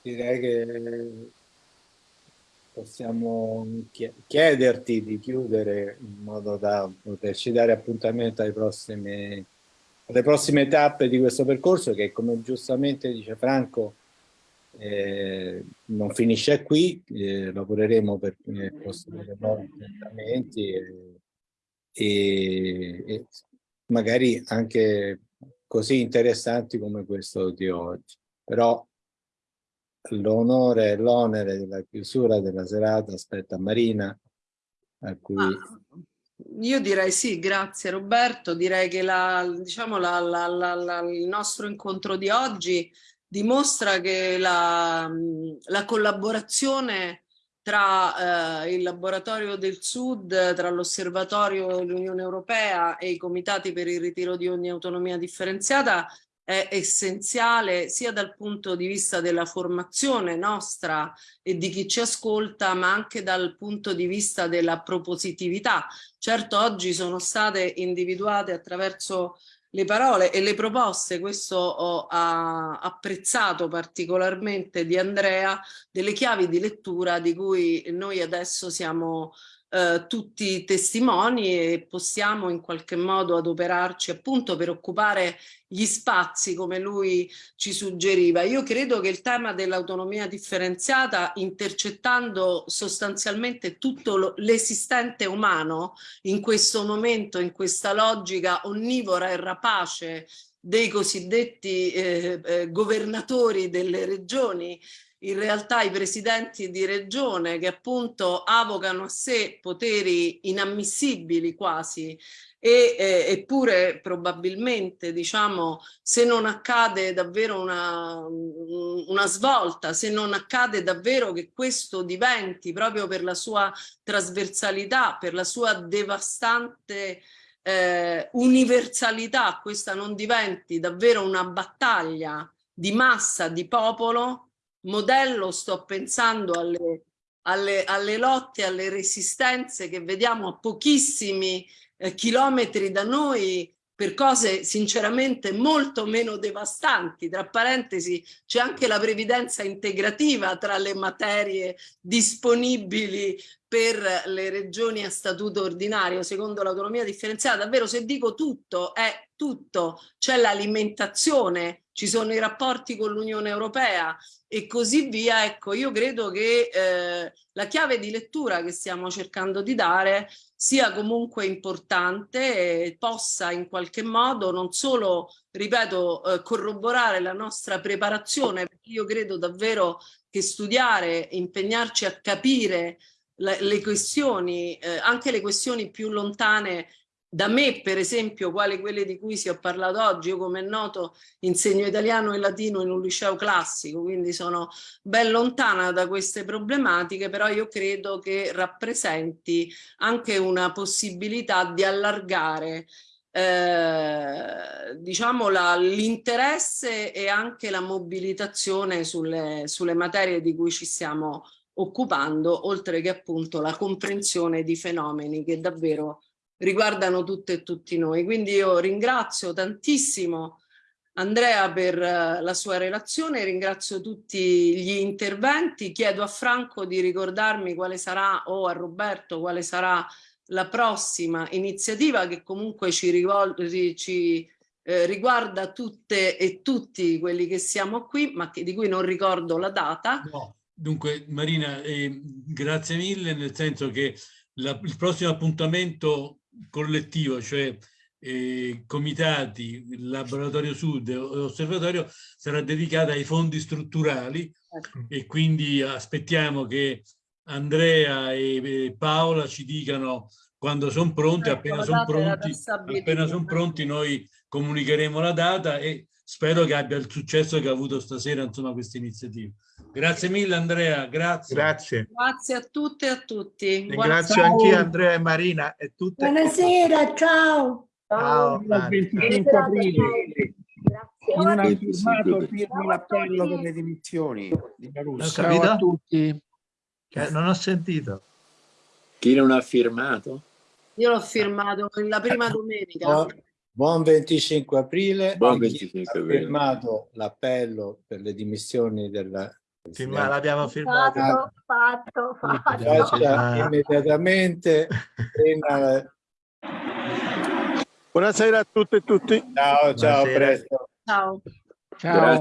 direi che possiamo chiederti di chiudere in modo da poterci dare appuntamento prossimi, alle prossime tappe di questo percorso che come giustamente dice Franco eh, non finisce qui, eh, lavoreremo per i prossimi appuntamenti e, e, e magari anche così interessanti come questo di oggi. Però l'onore e l'onere della chiusura della serata aspetta Marina a cui ah, io direi sì grazie Roberto direi che la, diciamo la, la, il nostro incontro di oggi dimostra che la, la collaborazione tra eh, il laboratorio del Sud, tra l'osservatorio dell'Unione Europea e i comitati per il ritiro di ogni autonomia differenziata è essenziale sia dal punto di vista della formazione nostra e di chi ci ascolta, ma anche dal punto di vista della propositività. Certo oggi sono state individuate attraverso le parole e le proposte, questo ho apprezzato particolarmente di Andrea, delle chiavi di lettura di cui noi adesso siamo eh, tutti testimoni e possiamo in qualche modo adoperarci appunto per occupare gli spazi come lui ci suggeriva. Io credo che il tema dell'autonomia differenziata intercettando sostanzialmente tutto l'esistente umano in questo momento, in questa logica onnivora e rapace dei cosiddetti eh, eh, governatori delle regioni in realtà i presidenti di regione che appunto avocano a sé poteri inammissibili quasi e, eh, eppure probabilmente diciamo se non accade davvero una, una svolta, se non accade davvero che questo diventi proprio per la sua trasversalità, per la sua devastante eh, universalità, questa non diventi davvero una battaglia di massa, di popolo, modello sto pensando alle, alle, alle lotte, alle resistenze che vediamo a pochissimi eh, chilometri da noi per cose sinceramente molto meno devastanti. Tra parentesi c'è anche la previdenza integrativa tra le materie disponibili per le regioni a statuto ordinario secondo l'autonomia differenziata. Davvero se dico tutto è tutto, c'è l'alimentazione, ci sono i rapporti con l'Unione Europea e così via. Ecco, io credo che eh, la chiave di lettura che stiamo cercando di dare sia comunque importante e possa in qualche modo non solo, ripeto, eh, corroborare la nostra preparazione, perché io credo davvero che studiare, impegnarci a capire le, le questioni, eh, anche le questioni più lontane da me per esempio quali quelle di cui si è parlato oggi io come è noto insegno italiano e latino in un liceo classico quindi sono ben lontana da queste problematiche però io credo che rappresenti anche una possibilità di allargare eh, diciamo l'interesse e anche la mobilitazione sulle, sulle materie di cui ci stiamo occupando oltre che appunto la comprensione di fenomeni che davvero riguardano tutte e tutti noi. Quindi io ringrazio tantissimo Andrea per eh, la sua relazione, ringrazio tutti gli interventi, chiedo a Franco di ricordarmi quale sarà, o a Roberto, quale sarà la prossima iniziativa che comunque ci, ci eh, riguarda tutte e tutti quelli che siamo qui, ma che, di cui non ricordo la data. No. Dunque Marina, eh, grazie mille, nel senso che la, il prossimo appuntamento collettivo, cioè eh, comitati, laboratorio sud e osservatorio, sarà dedicata ai fondi strutturali ecco. e quindi aspettiamo che Andrea e Paola ci dicano quando sono pronti, ecco, appena sono pronti, appena sono pronti noi comunicheremo la data e spero che abbia il successo che ha avuto stasera insomma questa iniziativa. Grazie mille Andrea, grazie. Grazie. Grazie a tutte e a tutti. Ringrazio anche Andrea e Marina e tutte. Buonasera, ciao. Ciao. ciao. Il 25 aprile. Non ha firmato firmi l'appello per le dimissioni di Caruso. Ciao a tutti. Non ho sentito. Chi non ha firmato? Io l'ho firmato la prima domenica. Buon 25 aprile. Buon 25 aprile. Ha firmato l'appello per le dimissioni della sì, ma l'abbiamo firmato. Fatto, fatto, fatto. Faccia immediatamente. Buonasera a tutte e tutti. Ciao, ciao, presto. Ciao. Ciao.